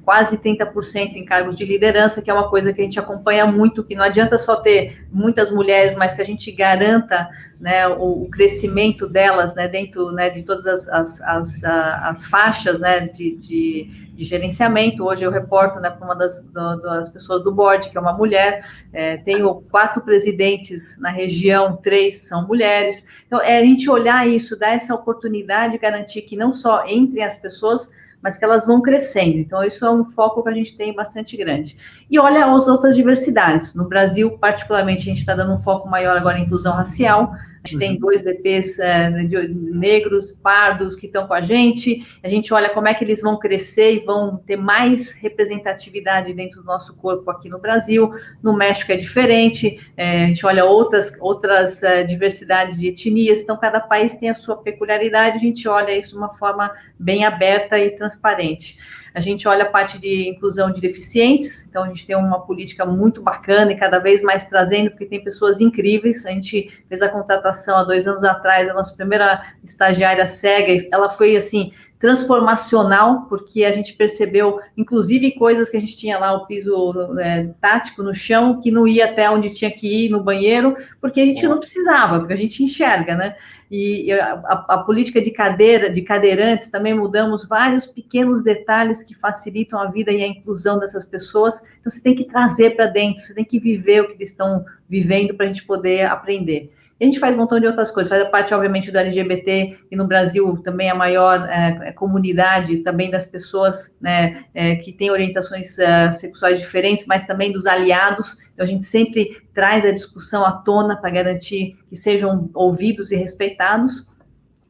quase 30% em cargos de liderança, que é uma coisa que a gente acompanha muito, que não adianta só ter muitas mulheres, mas que a gente garanta né, o, o crescimento delas né, dentro né, de todas as, as, as, as faixas né, de, de, de, gerenciamento. Hoje eu reporto né, para uma das, do, das pessoas do board, que é uma mulher, é, tenho quatro presidentes na região, três são mulheres. Então, é a gente olhar isso, dar essa oportunidade, garantir que não só entre as pessoas, mas que elas vão crescendo. Então, isso é um foco que a gente tem bastante grande. E olha as outras diversidades. No Brasil, particularmente, a gente está dando um foco maior agora em inclusão racial. A gente uhum. tem dois VPs é, negros, pardos, que estão com a gente. A gente olha como é que eles vão crescer e vão ter mais representatividade dentro do nosso corpo aqui no Brasil. No México é diferente. É, a gente olha outras, outras é, diversidades de etnias. Então, cada país tem a sua peculiaridade. A gente olha isso de uma forma bem aberta e transparente. A gente olha a parte de inclusão de deficientes, então a gente tem uma política muito bacana e cada vez mais trazendo, porque tem pessoas incríveis. A gente fez a contratação há dois anos atrás, a nossa primeira estagiária cega, ela foi assim transformacional, porque a gente percebeu, inclusive, coisas que a gente tinha lá, o piso é, tático no chão, que não ia até onde tinha que ir no banheiro, porque a gente não precisava, porque a gente enxerga, né? E a, a, a política de cadeira, de cadeirantes, também mudamos vários pequenos detalhes que facilitam a vida e a inclusão dessas pessoas. Então, você tem que trazer para dentro, você tem que viver o que eles estão vivendo para a gente poder aprender. E a gente faz um montão de outras coisas, faz a parte, obviamente, do LGBT, e no Brasil também a maior é, comunidade também das pessoas né, é, que têm orientações é, sexuais diferentes, mas também dos aliados. Então, a gente sempre traz a discussão à tona para garantir que sejam ouvidos e respeitados.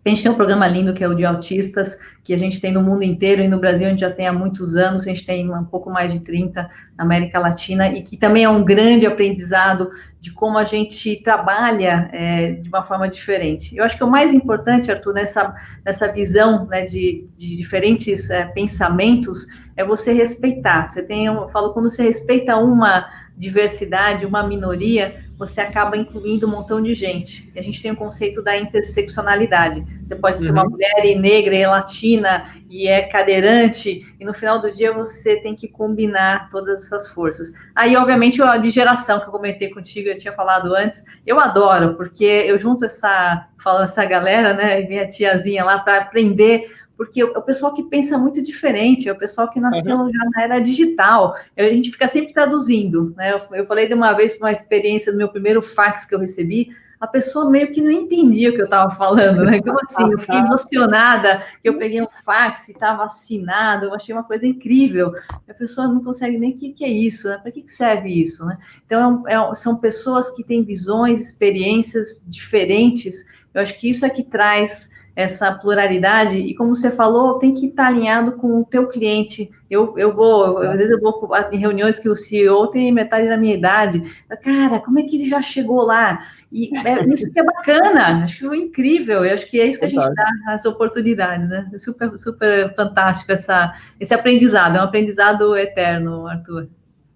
A gente tem um programa lindo que é o de autistas, que a gente tem no mundo inteiro e no Brasil a gente já tem há muitos anos, a gente tem um pouco mais de 30 na América Latina, e que também é um grande aprendizado de como a gente trabalha é, de uma forma diferente. Eu acho que o mais importante, Arthur, nessa, nessa visão né, de, de diferentes é, pensamentos, é você respeitar. Você tem, eu falo, quando você respeita uma diversidade, uma minoria, você acaba incluindo um montão de gente. E a gente tem o conceito da interseccionalidade. Você pode ser uma uhum. mulher e negra e latina e é cadeirante, e no final do dia você tem que combinar todas essas forças. Aí, obviamente, a de geração que eu comentei contigo, eu tinha falado antes, eu adoro, porque eu junto essa, falo essa galera, né, minha tiazinha lá para aprender porque é o pessoal que pensa muito diferente, é o pessoal que nasceu uhum. já na era digital. A gente fica sempre traduzindo, né? Eu, eu falei de uma vez uma experiência do meu primeiro fax que eu recebi, a pessoa meio que não entendia o que eu estava falando, né? Como assim? Eu fiquei <laughs> emocionada que eu peguei um fax e estava assinado, eu achei uma coisa incrível. A pessoa não consegue nem o que, que é isso, né? Para que, que serve isso, né? Então, é, é, são pessoas que têm visões, experiências diferentes. Eu acho que isso é que traz essa pluralidade, e como você falou, tem que estar alinhado com o teu cliente. Eu, eu vou, às vezes eu vou em reuniões que o CEO tem metade da minha idade. Cara, como é que ele já chegou lá? E é, isso que é bacana, acho que foi incrível, eu acho que é isso que a gente dá, as oportunidades, né? É super, super fantástico essa, esse aprendizado, é um aprendizado eterno, Arthur.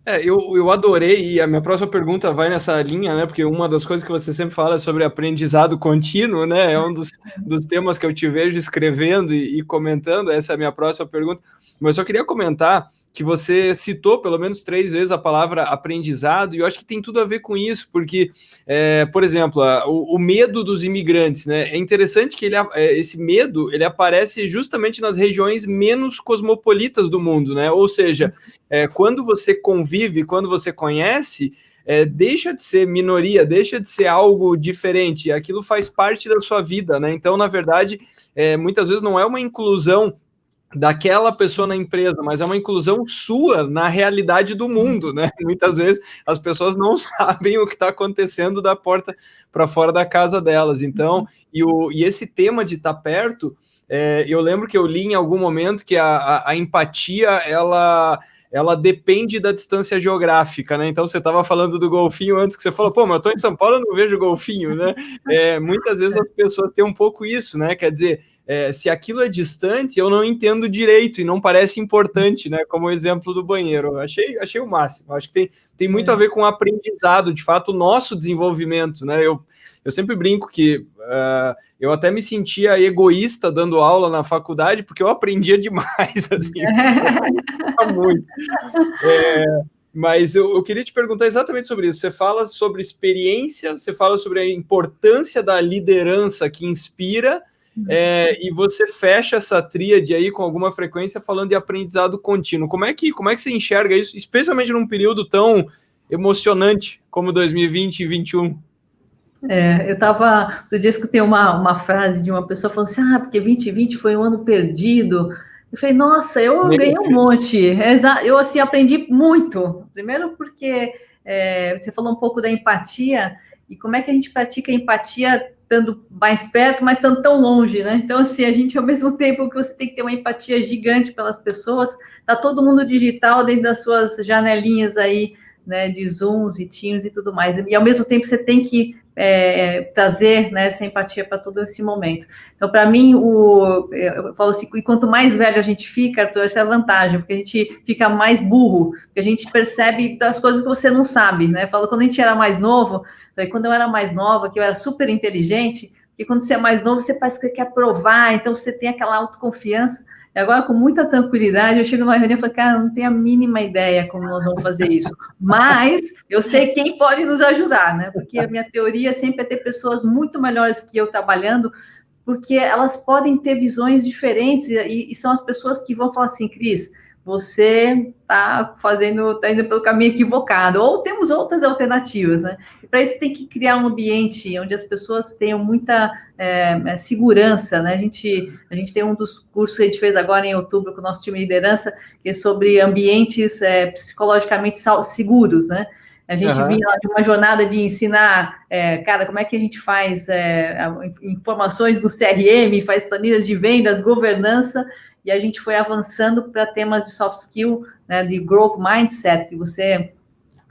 É, eu, eu adorei, e a minha próxima pergunta vai nessa linha, né? Porque uma das coisas que você sempre fala é sobre aprendizado contínuo, né? É um dos, dos temas que eu te vejo escrevendo e, e comentando. Essa é a minha próxima pergunta. Mas eu só queria comentar que você citou pelo menos três vezes a palavra aprendizado, e eu acho que tem tudo a ver com isso, porque, é, por exemplo, a, o, o, medo dos imigrantes, né? É interessante que ele, é, esse medo ele aparece justamente nas regiões menos cosmopolitas do mundo, né? Ou seja, é, quando você convive, quando você conhece, é, deixa de ser minoria, deixa de ser algo diferente, aquilo faz parte da sua vida, né? Então, na verdade, é, muitas vezes não é uma inclusão daquela pessoa na empresa, mas é uma inclusão sua na realidade do mundo, né? <laughs> Muitas vezes as pessoas não <laughs> sabem o que está acontecendo da porta para fora da casa delas. Então, e, o, e esse tema de estar tá perto, é, eu lembro que eu li em algum momento que a, a, a empatia, ela ela depende da distância geográfica, né? Então você estava falando do golfinho antes que você falou, pô, mas eu estou em São Paulo, eu não vejo golfinho, né? <laughs> É, muitas vezes as pessoas têm um pouco isso, né? Quer dizer, é, se aquilo é distante, eu não entendo direito e não parece importante, né? Como o exemplo do banheiro. Achei, achei o máximo. Acho que tem, tem muito a ver com o aprendizado, de fato, o nosso desenvolvimento, né? Eu, eu sempre brinco que uh, eu até me sentia egoísta dando aula na faculdade, porque eu aprendia demais, <laughs> assim, <laughs> muito. É, mas eu, eu, queria te perguntar exatamente sobre isso. Você fala sobre experiência, você fala sobre a importância da liderança que inspira, é, e você fecha essa tríade aí com alguma frequência falando de aprendizado contínuo. Como é que, como é que você enxerga isso, especialmente num período tão emocionante como 2020 e 2021? É, eu estava, outro dia escutei uma, uma frase de uma pessoa falando assim, ah, porque 2020 foi um ano perdido. Eu falei, nossa, eu ganhei um monte. Eu, assim, aprendi muito. Primeiro porque é, você falou um pouco da empatia, e como é que a gente pratica empatia estando mais perto, mas estando tão longe, né? Então, assim, a gente, ao mesmo <laughs> tempo que você tem que ter uma empatia gigante pelas pessoas, tá todo mundo digital dentro das suas janelinhas aí, né, de Zooms e Teams e tudo mais. E, ao mesmo tempo, você tem que é, trazer né, essa empatia para todo esse momento. Então, para mim, o, eu falo assim, e quanto mais velho a gente fica, Arthur, essa é a vantagem, porque a gente fica mais burro, porque a gente percebe das coisas que você não sabe, né? Falo, quando a gente era mais novo, quando eu era mais nova, que eu era super inteligente, porque quando você é mais novo, você parece que quer provar, então você tem aquela autoconfiança, e agora, com muita tranquilidade, eu chego numa reunião e falo, cara, não tenho a mínima ideia como nós vamos fazer isso. Mas eu sei quem pode nos ajudar, né? Porque a minha teoria sempre é ter pessoas muito melhores que eu trabalhando, porque elas podem ter visões diferentes e, e são as pessoas que vão falar assim, Cris, você está fazendo, está indo pelo caminho equivocado, ou temos outras alternativas, né? E para isso tem que criar um ambiente onde as pessoas tenham muita é, é, segurança, né? A gente, a gente tem um dos cursos que a gente fez agora em outubro com o nosso time de liderança, que é sobre ambientes é, psicologicamente seguros, né? A gente uhum. vinha de uma jornada de ensinar, é, cara, como é que a gente faz é, informações do CRM, faz planilhas de vendas, governança, e a gente foi avançando para temas de soft skill, né, de growth mindset, de você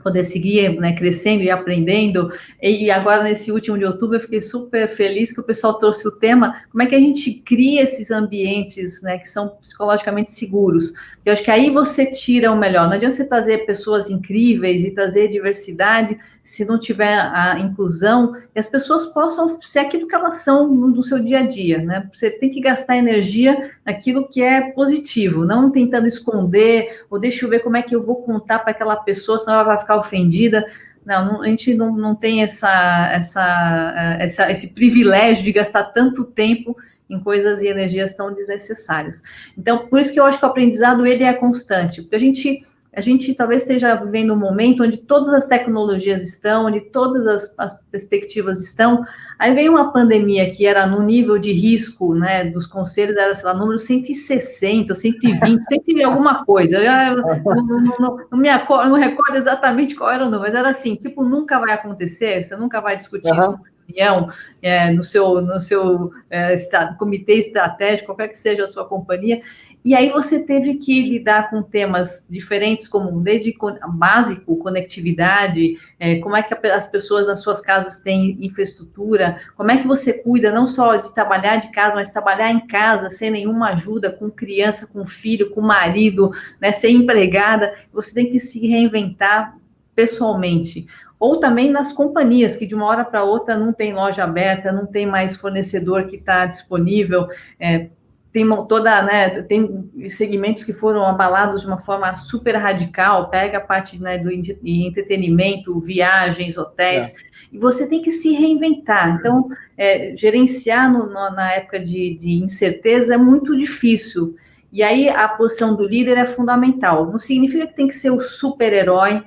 poder seguir né, crescendo e aprendendo. E agora, nesse último de outubro, eu fiquei super feliz que o pessoal trouxe o tema, como é que a gente cria esses ambientes né, que são psicologicamente seguros. Eu acho que aí você tira o melhor. Não adianta você trazer pessoas incríveis e trazer diversidade se não tiver a inclusão e as pessoas possam ser aquilo que elas são no, seu dia a dia. Né? Você tem que gastar energia naquilo que é positivo, não tentando esconder, ou deixa eu ver como é que eu vou contar para aquela pessoa, senão ela vai ficar ofendida. Não, a gente não, não tem essa, essa, essa, esse privilégio de gastar tanto tempo em coisas e energias tão desnecessárias. Então, por isso que eu acho que o aprendizado ele é constante, porque a gente a gente talvez esteja vivendo um momento onde todas as tecnologias estão, onde todas as, as, perspectivas estão. Aí veio uma pandemia que era no nível de risco, né, dos conselhos, era, sei lá, número 160, 120, sempre alguma coisa. Eu já, não, não, não, não, me acordo, não recordo exatamente qual era o número, mas era assim, tipo, nunca vai acontecer, você nunca vai discutir uhum. isso reunião, é, no seu, no seu é, comitê estratégico, qualquer que seja a sua companhia, e aí você teve que lidar com temas diferentes, como desde básico, conectividade, é, como é que as pessoas nas suas casas têm infraestrutura, como é que você cuida não só de trabalhar de casa, mas trabalhar em casa sem nenhuma ajuda, com criança, com filho, com marido, né, ser empregada, você tem que se reinventar pessoalmente ou também nas companhias, que de uma hora para outra não tem loja aberta, não tem mais fornecedor que está disponível, é, tem toda, né, tem segmentos que foram abalados de uma forma super radical, pega a parte né, do entretenimento, viagens, hotéis, é. e você tem que se reinventar. Então, é, gerenciar no, no, na época de, de incerteza é muito difícil. E aí a posição do líder é fundamental. Não significa que tem que ser o super-herói,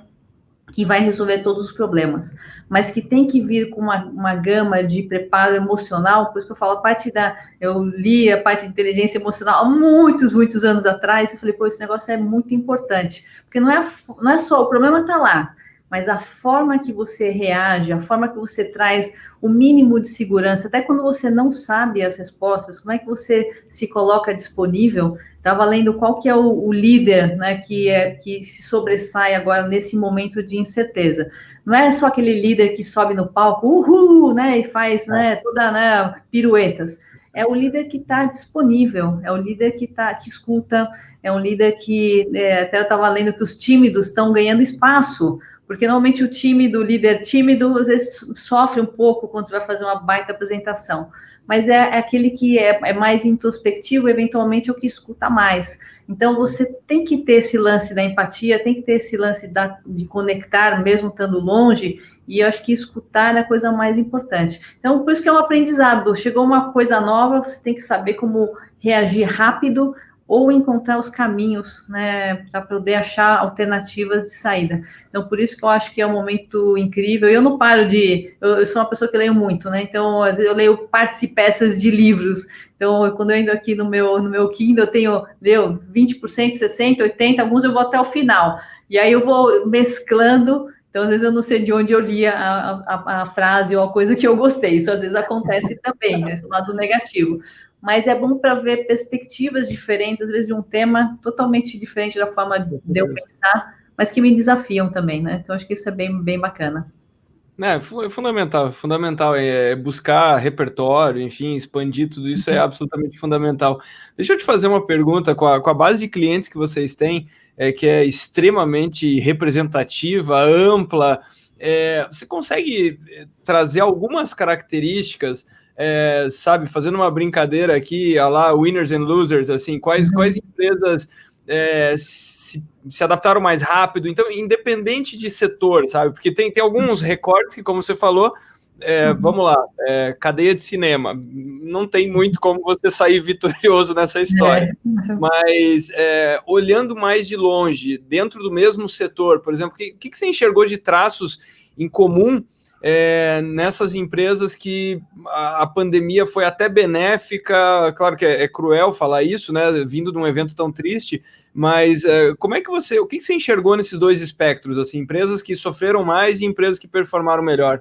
que vai resolver todos os problemas, mas que tem que vir com uma, uma gama de preparo emocional, por isso que eu falo, a parte da. Eu li a parte de inteligência emocional há muitos, muitos anos atrás, e falei, pô, esse negócio é muito importante, porque não é, não é só, o problema está lá, mas a forma que você reage, a forma que você traz o mínimo de segurança, até quando você não sabe as respostas, como é que você se coloca disponível. Estava lendo qual que é o, o, líder né, que, é, que se sobressai agora nesse momento de incerteza. Não é só aquele líder que sobe no palco, uhul, né, e faz né, toda né, piruetas é o líder que está disponível, é o líder que tá, que escuta, é um líder que é, até eu estava lendo que os tímidos estão ganhando espaço porque normalmente o time do líder tímido às vezes sofre um pouco quando você vai fazer uma baita apresentação, mas é, é aquele que é, é, mais introspectivo, eventualmente é o que escuta mais. Então você tem que ter esse lance da empatia, tem que ter esse lance da, de conectar, mesmo estando longe, e eu acho que escutar é a coisa mais importante. Então, por isso que é um aprendizado. Chegou uma coisa nova, você tem que saber como reagir rápido ou encontrar os caminhos, né, para poder achar alternativas de saída. Então, por isso que eu acho que é um momento incrível. Eu não paro de. Eu, eu sou uma pessoa que leio muito, né? Então, às vezes eu leio partes e peças de livros. Então, quando eu ando aqui no meu, no meu Kindle, eu tenho, leu 20%, 60%, 80%, alguns eu vou até o final. E aí eu vou mesclando. Então, às vezes eu não sei de onde eu li a, a, a frase ou a coisa que eu gostei. Isso às vezes acontece também, né? esse lado negativo mas é bom para ver perspectivas diferentes, às vezes de um tema totalmente diferente da forma de eu pensar, mas que me desafiam também, né? Então acho que isso é bem, bem bacana. É, é fundamental, fundamental é buscar repertório, enfim, expandir tudo isso é uhum. absolutamente fundamental. Deixa eu te fazer uma pergunta com a, com a base de clientes que vocês têm, é, que é extremamente representativa, ampla. É, você consegue é, trazer algumas características é, sabe, fazendo uma brincadeira aqui, a lá, winners and losers, assim, quais, uhum. quais empresas é, se, se, adaptaram mais rápido, então, independente de setor, sabe, porque tem, tem alguns recortes que, como você falou, é, uhum. vamos lá, é, cadeia de cinema, não tem muito como você sair vitorioso nessa história, é. mas é, olhando mais de longe, dentro do mesmo setor, por exemplo, o que, que você enxergou de traços em comum é, nessas empresas que a, a, pandemia foi até benéfica, claro que é, é, cruel falar isso, né, vindo de um evento tão triste, mas é, como é que você, o que você enxergou nesses dois espectros, assim, empresas que sofreram mais e empresas que performaram melhor?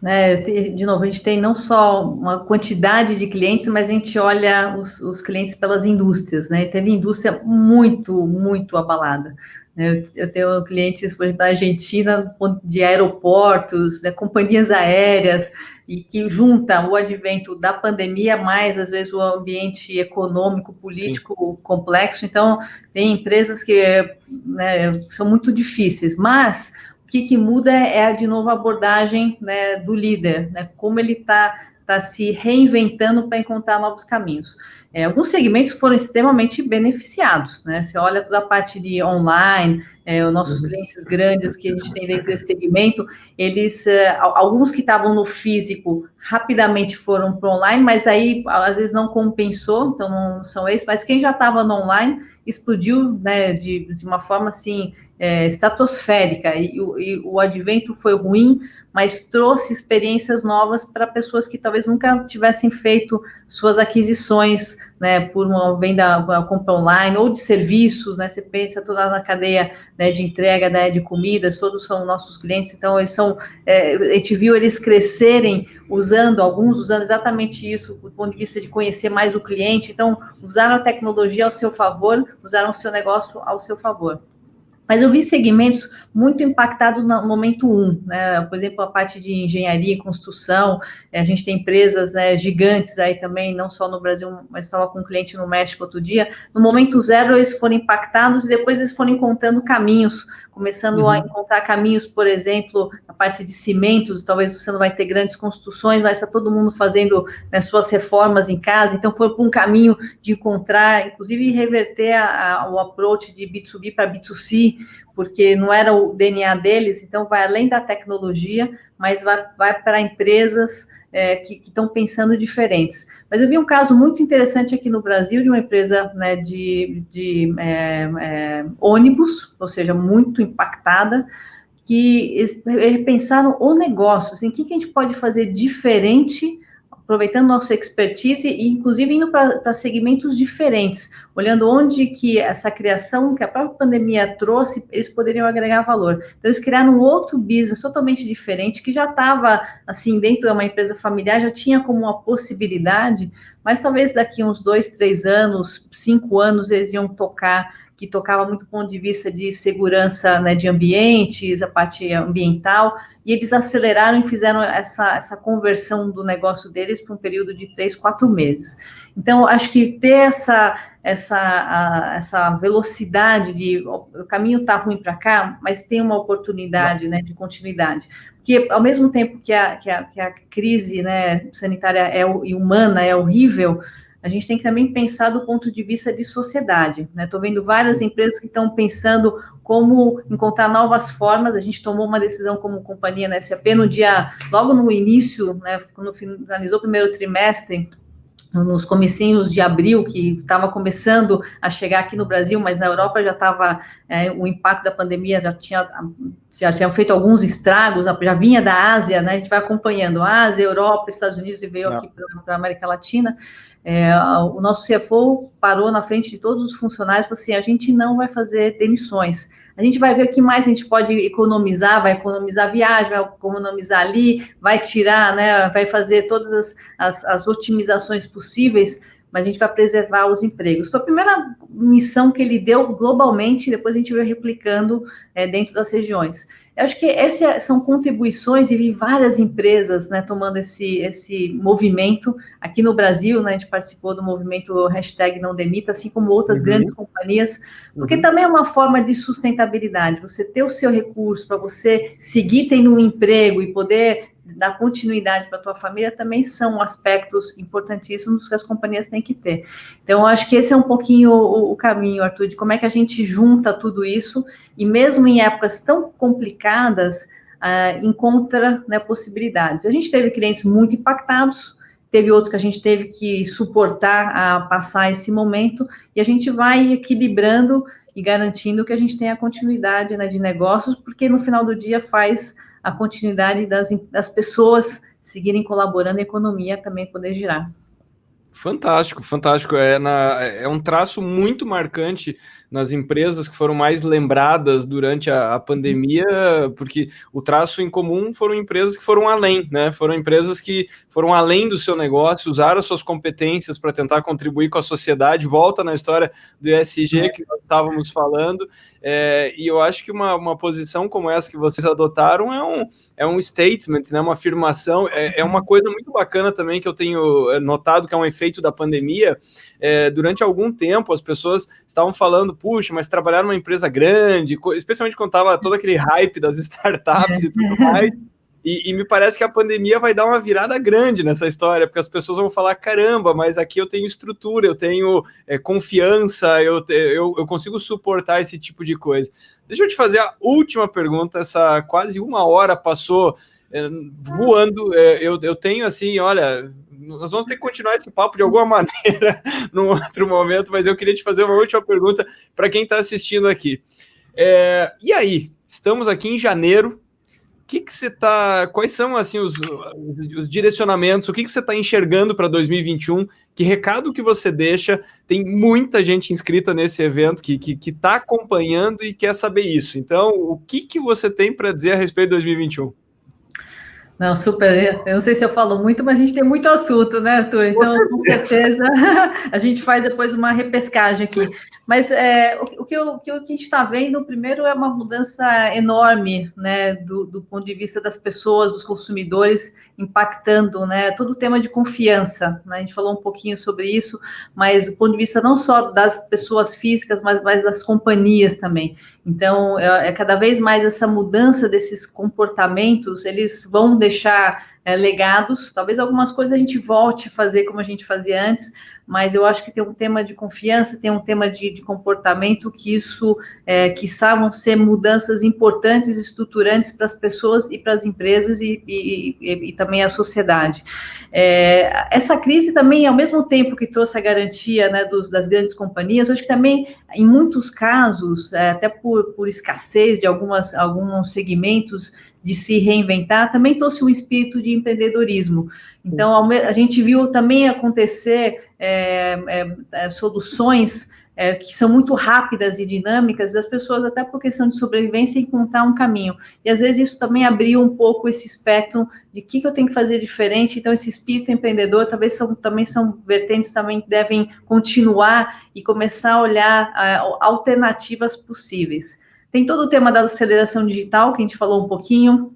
Né, de novo, a gente tem não só uma quantidade de clientes, mas a gente olha os, os clientes pelas indústrias, né? Teve indústria muito, muito abalada. Né? Eu, tenho clientes, por exemplo, na Argentina, de aeroportos, né, companhias aéreas, e que junta o advento da pandemia, mais às vezes o ambiente econômico, político Sim. complexo. Então, tem empresas que né, são muito difíceis, mas que, que muda é, de novo, a abordagem né, do líder, né, como ele está tá se reinventando para encontrar novos caminhos. É, alguns segmentos foram extremamente beneficiados, né? Você olha toda a parte de online, é, os nossos uhum. clientes grandes que a gente tem dentro desse segmento, eles, é, alguns que estavam no físico rapidamente foram para online, mas aí às vezes não compensou, então não são esses, mas quem já estava no online explodiu, né, de, de uma forma assim é, estratosférica. E, e, o advento foi ruim, mas trouxe experiências novas para pessoas que talvez nunca tivessem feito suas aquisições, né, por uma venda, uma compra online ou de serviços, né, você pensa toda na cadeia né, de entrega né, de comidas, todos são nossos clientes, então eles são, é, a gente viu eles crescerem usando, alguns usando exatamente isso, do ponto de vista de conhecer mais o cliente, então usaram a tecnologia ao seu favor, usaram o seu negócio ao seu favor. Mas eu vi segmentos muito impactados no momento um, né? Por exemplo, a parte de engenharia e construção, eh, a gente tem empresas né, gigantes aí também, não só no Brasil, mas estava com um cliente no México outro dia. No momento zero, eles foram impactados e depois eles foram encontrando caminhos começando uhum. a encontrar caminhos, por exemplo, na parte de cimentos, talvez você não vai ter grandes construções, mas está todo mundo fazendo né, suas reformas em casa, então foi para um caminho de encontrar, inclusive reverter a, a, o approach de B2B para B2C, porque não era o DNA deles, então vai além da tecnologia, mas vai, vai para empresas é, que estão pensando diferentes. Mas eu vi um caso muito interessante aqui no Brasil de uma empresa né, de, de é, é, ônibus, ou seja, muito impactada, que pensaram o negócio, assim, o que, que a gente pode fazer diferente aproveitando nossa expertise e inclusive indo para segmentos diferentes, olhando onde que essa criação que a própria pandemia trouxe, eles poderiam agregar valor. Então eles criaram um outro business totalmente diferente que já estava assim dentro de uma empresa familiar, já tinha como uma possibilidade, mas talvez daqui uns dois, três anos, cinco anos eles iam tocar que tocava muito do ponto de vista de segurança né, de ambientes, a parte ambiental, e eles aceleraram e fizeram essa, essa conversão do negócio deles para um período de três, quatro meses. Então, acho que ter essa, essa, a, essa velocidade de o caminho está ruim para cá, mas tem uma oportunidade né, de continuidade. Porque, ao mesmo tempo que a, que a, que a crise né, sanitária é, e humana é horrível, a gente tem que também pensar do ponto de vista de sociedade. Estou né? vendo várias empresas que estão pensando como encontrar novas formas. A gente tomou uma decisão como companhia na SAP no dia, logo no início, né, quando finalizou o primeiro trimestre, nos comecinhos de abril, que estava começando a chegar aqui no Brasil, mas na Europa já estava, é, o impacto da pandemia já tinha, já tinha feito alguns estragos, já vinha da Ásia, né? A gente vai acompanhando Ásia, Europa, Estados Unidos e veio Não. aqui para a América Latina. É, o nosso CFO parou na frente de todos os funcionários e falou assim: a gente não vai fazer demissões a gente vai ver o que mais a gente pode economizar, vai economizar viagem, vai economizar ali, vai tirar, né, vai fazer todas as, as, as otimizações possíveis, mas a gente vai preservar os empregos. Foi a primeira missão que ele deu globalmente, depois a gente veio replicando é, dentro das regiões. Eu acho que essas são contribuições e vi várias empresas né, tomando esse, esse movimento. Aqui no Brasil, né, a gente participou do movimento hashtag não demita, assim como outras uhum. grandes companhias, porque uhum. também é uma forma de sustentabilidade. Você ter o seu recurso para você seguir tendo um emprego e poder dar continuidade para a tua família também são aspectos importantíssimos que as companhias têm que ter. Então, acho que esse é um pouquinho o, o, caminho, Arthur, de como é que a gente junta tudo isso e mesmo em épocas tão complicadas, uh, encontra né, possibilidades. A gente teve clientes muito impactados, teve outros que a gente teve que suportar a passar esse momento e a gente vai equilibrando e garantindo que a gente tenha continuidade né, de negócios, porque no final do dia faz a continuidade das, das pessoas seguirem colaborando a economia também poder girar. Fantástico, fantástico. É, na, é um traço muito marcante nas empresas que foram mais lembradas durante a, a, pandemia, porque o traço em comum foram empresas que foram além, né? Foram empresas que foram além do seu negócio, usaram as suas competências para tentar contribuir com a sociedade. Volta na história do ESG que nós estávamos falando, é, e eu acho que uma, uma posição como essa que vocês adotaram é um, é um statement, né? Uma afirmação, é, é uma coisa muito bacana também que eu tenho é, notado que é um efeito da pandemia. É, durante algum tempo, as pessoas estavam falando puxa, mas trabalhar numa empresa grande, especialmente quando estava todo aquele hype das startups e tudo <laughs> mais. E, e, me parece que a pandemia vai dar uma virada grande nessa história, porque as pessoas vão falar: caramba, mas aqui eu tenho estrutura, eu tenho é, confiança, eu, eu, eu consigo suportar esse tipo de coisa. Deixa eu te fazer a última pergunta. Essa quase uma hora passou é, voando. É, eu, eu tenho assim: olha, nós vamos ter que continuar esse papo de alguma <laughs> maneira num outro momento, mas eu queria te fazer uma última pergunta para quem está assistindo aqui. É, e aí, estamos aqui em janeiro. O que, que você está. Quais são assim os, os direcionamentos? O que, que você está enxergando para 2021? Que recado que você deixa? Tem muita gente inscrita nesse evento que está que, que tá acompanhando e quer saber isso. Então, o que, que você tem para dizer a respeito de 2021? Não, super. Eu não sei se eu falo muito, mas a gente tem muito assunto, né, Arthur? Então, com certeza, <laughs> a gente faz depois uma repescagem aqui. Mas é, o, o, que o, que a gente está vendo, primeiro, é uma mudança enorme, né, do, do, ponto de vista das pessoas, dos consumidores, impactando, né, todo o tema de confiança. Né? A gente falou um pouquinho sobre isso, mas do ponto de vista não só das pessoas físicas, mas mais das companhias também. Então, é, é cada vez mais essa mudança desses comportamentos, eles vão deixar é, legados. Talvez algumas coisas a gente volte a fazer como a gente fazia antes, mas eu acho que tem um tema de confiança, tem um tema de, de comportamento que isso, é, que vão ser mudanças importantes, estruturantes para as pessoas e para as empresas e, e, e, e, também a sociedade. É, essa crise também, ao mesmo tempo que trouxe a garantia né, dos, das grandes companhias, acho que também, em muitos casos, é, até por, por escassez de algumas, alguns segmentos, de se reinventar, também trouxe um espírito de empreendedorismo. Então, a gente viu também acontecer é, é, é, soluções é, que são muito rápidas e dinâmicas das pessoas, até por questão de sobrevivência, encontrar um caminho. E às vezes isso também abriu um pouco esse espectro de o que, que eu tenho que fazer diferente. Então, esse espírito empreendedor talvez são, também são vertentes também que devem continuar e começar a olhar alternativas possíveis. Tem todo o tema da aceleração digital, que a gente falou um pouquinho,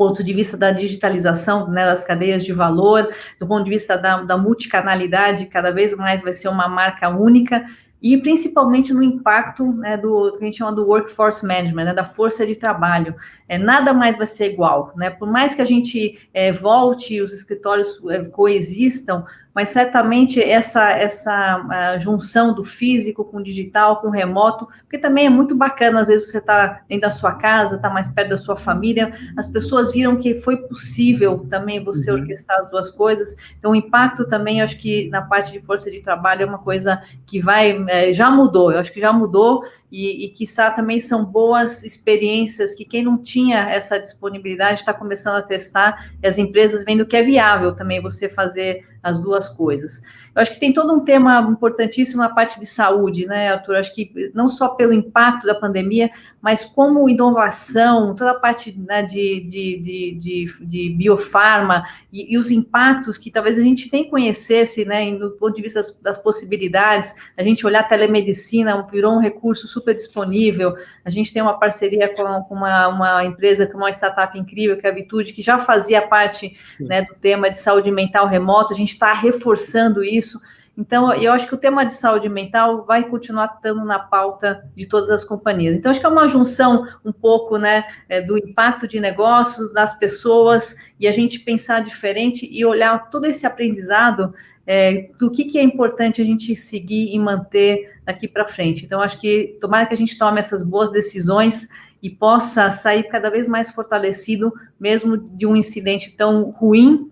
ponto de vista da digitalização né, das cadeias de valor, do ponto de vista da, da multicanalidade, cada vez mais vai ser uma marca única, e principalmente no impacto né, do, do, que a gente chama do workforce management, né, da força de trabalho. É, nada mais vai ser igual, né? Por mais que a gente é, volte, os escritórios é, coexistam, mas certamente essa, essa junção do físico com o digital, com o remoto, porque também é muito bacana, às vezes você está dentro da sua casa, está mais perto da sua família, as pessoas viram que foi possível também você uhum. orquestrar as duas coisas, então o impacto também, eu acho que na parte de força de trabalho é uma coisa que vai, é, já mudou, eu acho que já mudou, e, e quiçá também são boas experiências que quem não tinha essa disponibilidade está começando a testar, e as empresas vendo que é viável também você fazer as duas coisas. Eu acho que tem todo um tema importantíssimo na parte de saúde, né, Arthur? Acho que não só pelo impacto da pandemia, mas como inovação, toda a parte né, de, de, de, de, de biofarma e, e, os impactos que talvez a gente nem conhecesse, né, do ponto de vista das, das possibilidades, a gente olhar a telemedicina virou um recurso super disponível, a gente tem uma parceria com, com uma, uma empresa, com uma startup incrível, que é a Vitude, que já fazia parte né, do tema de saúde mental remoto, a gente está reforçando isso. Então, eu acho que o tema de saúde mental vai continuar estando na pauta de todas as companhias. Então, acho que é uma junção um pouco, né, é, do impacto de negócios, das pessoas, e a gente pensar diferente e olhar todo esse aprendizado é, do que, que é importante a gente seguir e manter daqui para frente. Então, acho que tomara que a gente tome essas boas decisões e possa sair cada vez mais fortalecido, mesmo de um incidente tão ruim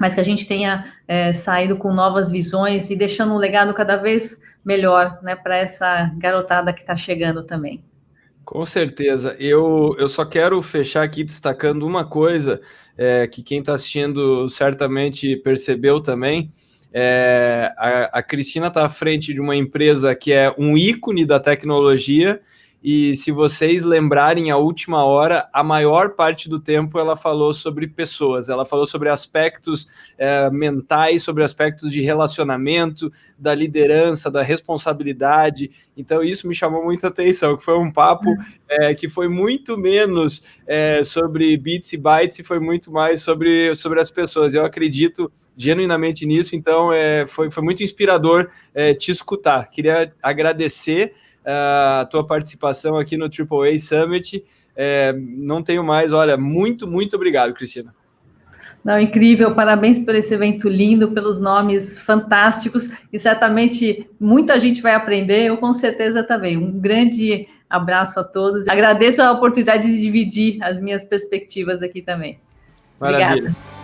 mas que a gente tenha é, saído com novas visões e deixando um legado cada vez melhor né, para essa garotada que está chegando também. Com certeza. Eu, eu só quero fechar aqui destacando uma coisa é, que quem está assistindo certamente percebeu também. É, a, a Cristina está à frente de uma empresa que é um ícone da tecnologia e se vocês lembrarem a última hora, a maior parte do tempo ela falou sobre pessoas, ela falou sobre aspectos é, mentais, sobre aspectos de relacionamento, da liderança, da responsabilidade. Então, isso me chamou muita atenção, que foi um papo é, <laughs> que foi muito menos é, sobre bits e bytes e foi muito mais sobre, sobre as pessoas. Eu acredito genuinamente nisso, então é, foi, foi muito inspirador te escutar. Queria agradecer a tua participação aqui no AAA Summit. É, não tenho mais, olha, muito, muito obrigado, Cristina. Não, incrível, parabéns por esse evento lindo, pelos nomes fantásticos, e certamente muita gente vai aprender, eu com certeza também. Um grande abraço a todos. Agradeço a oportunidade de dividir as minhas perspectivas aqui também. Maravilha. Obrigada.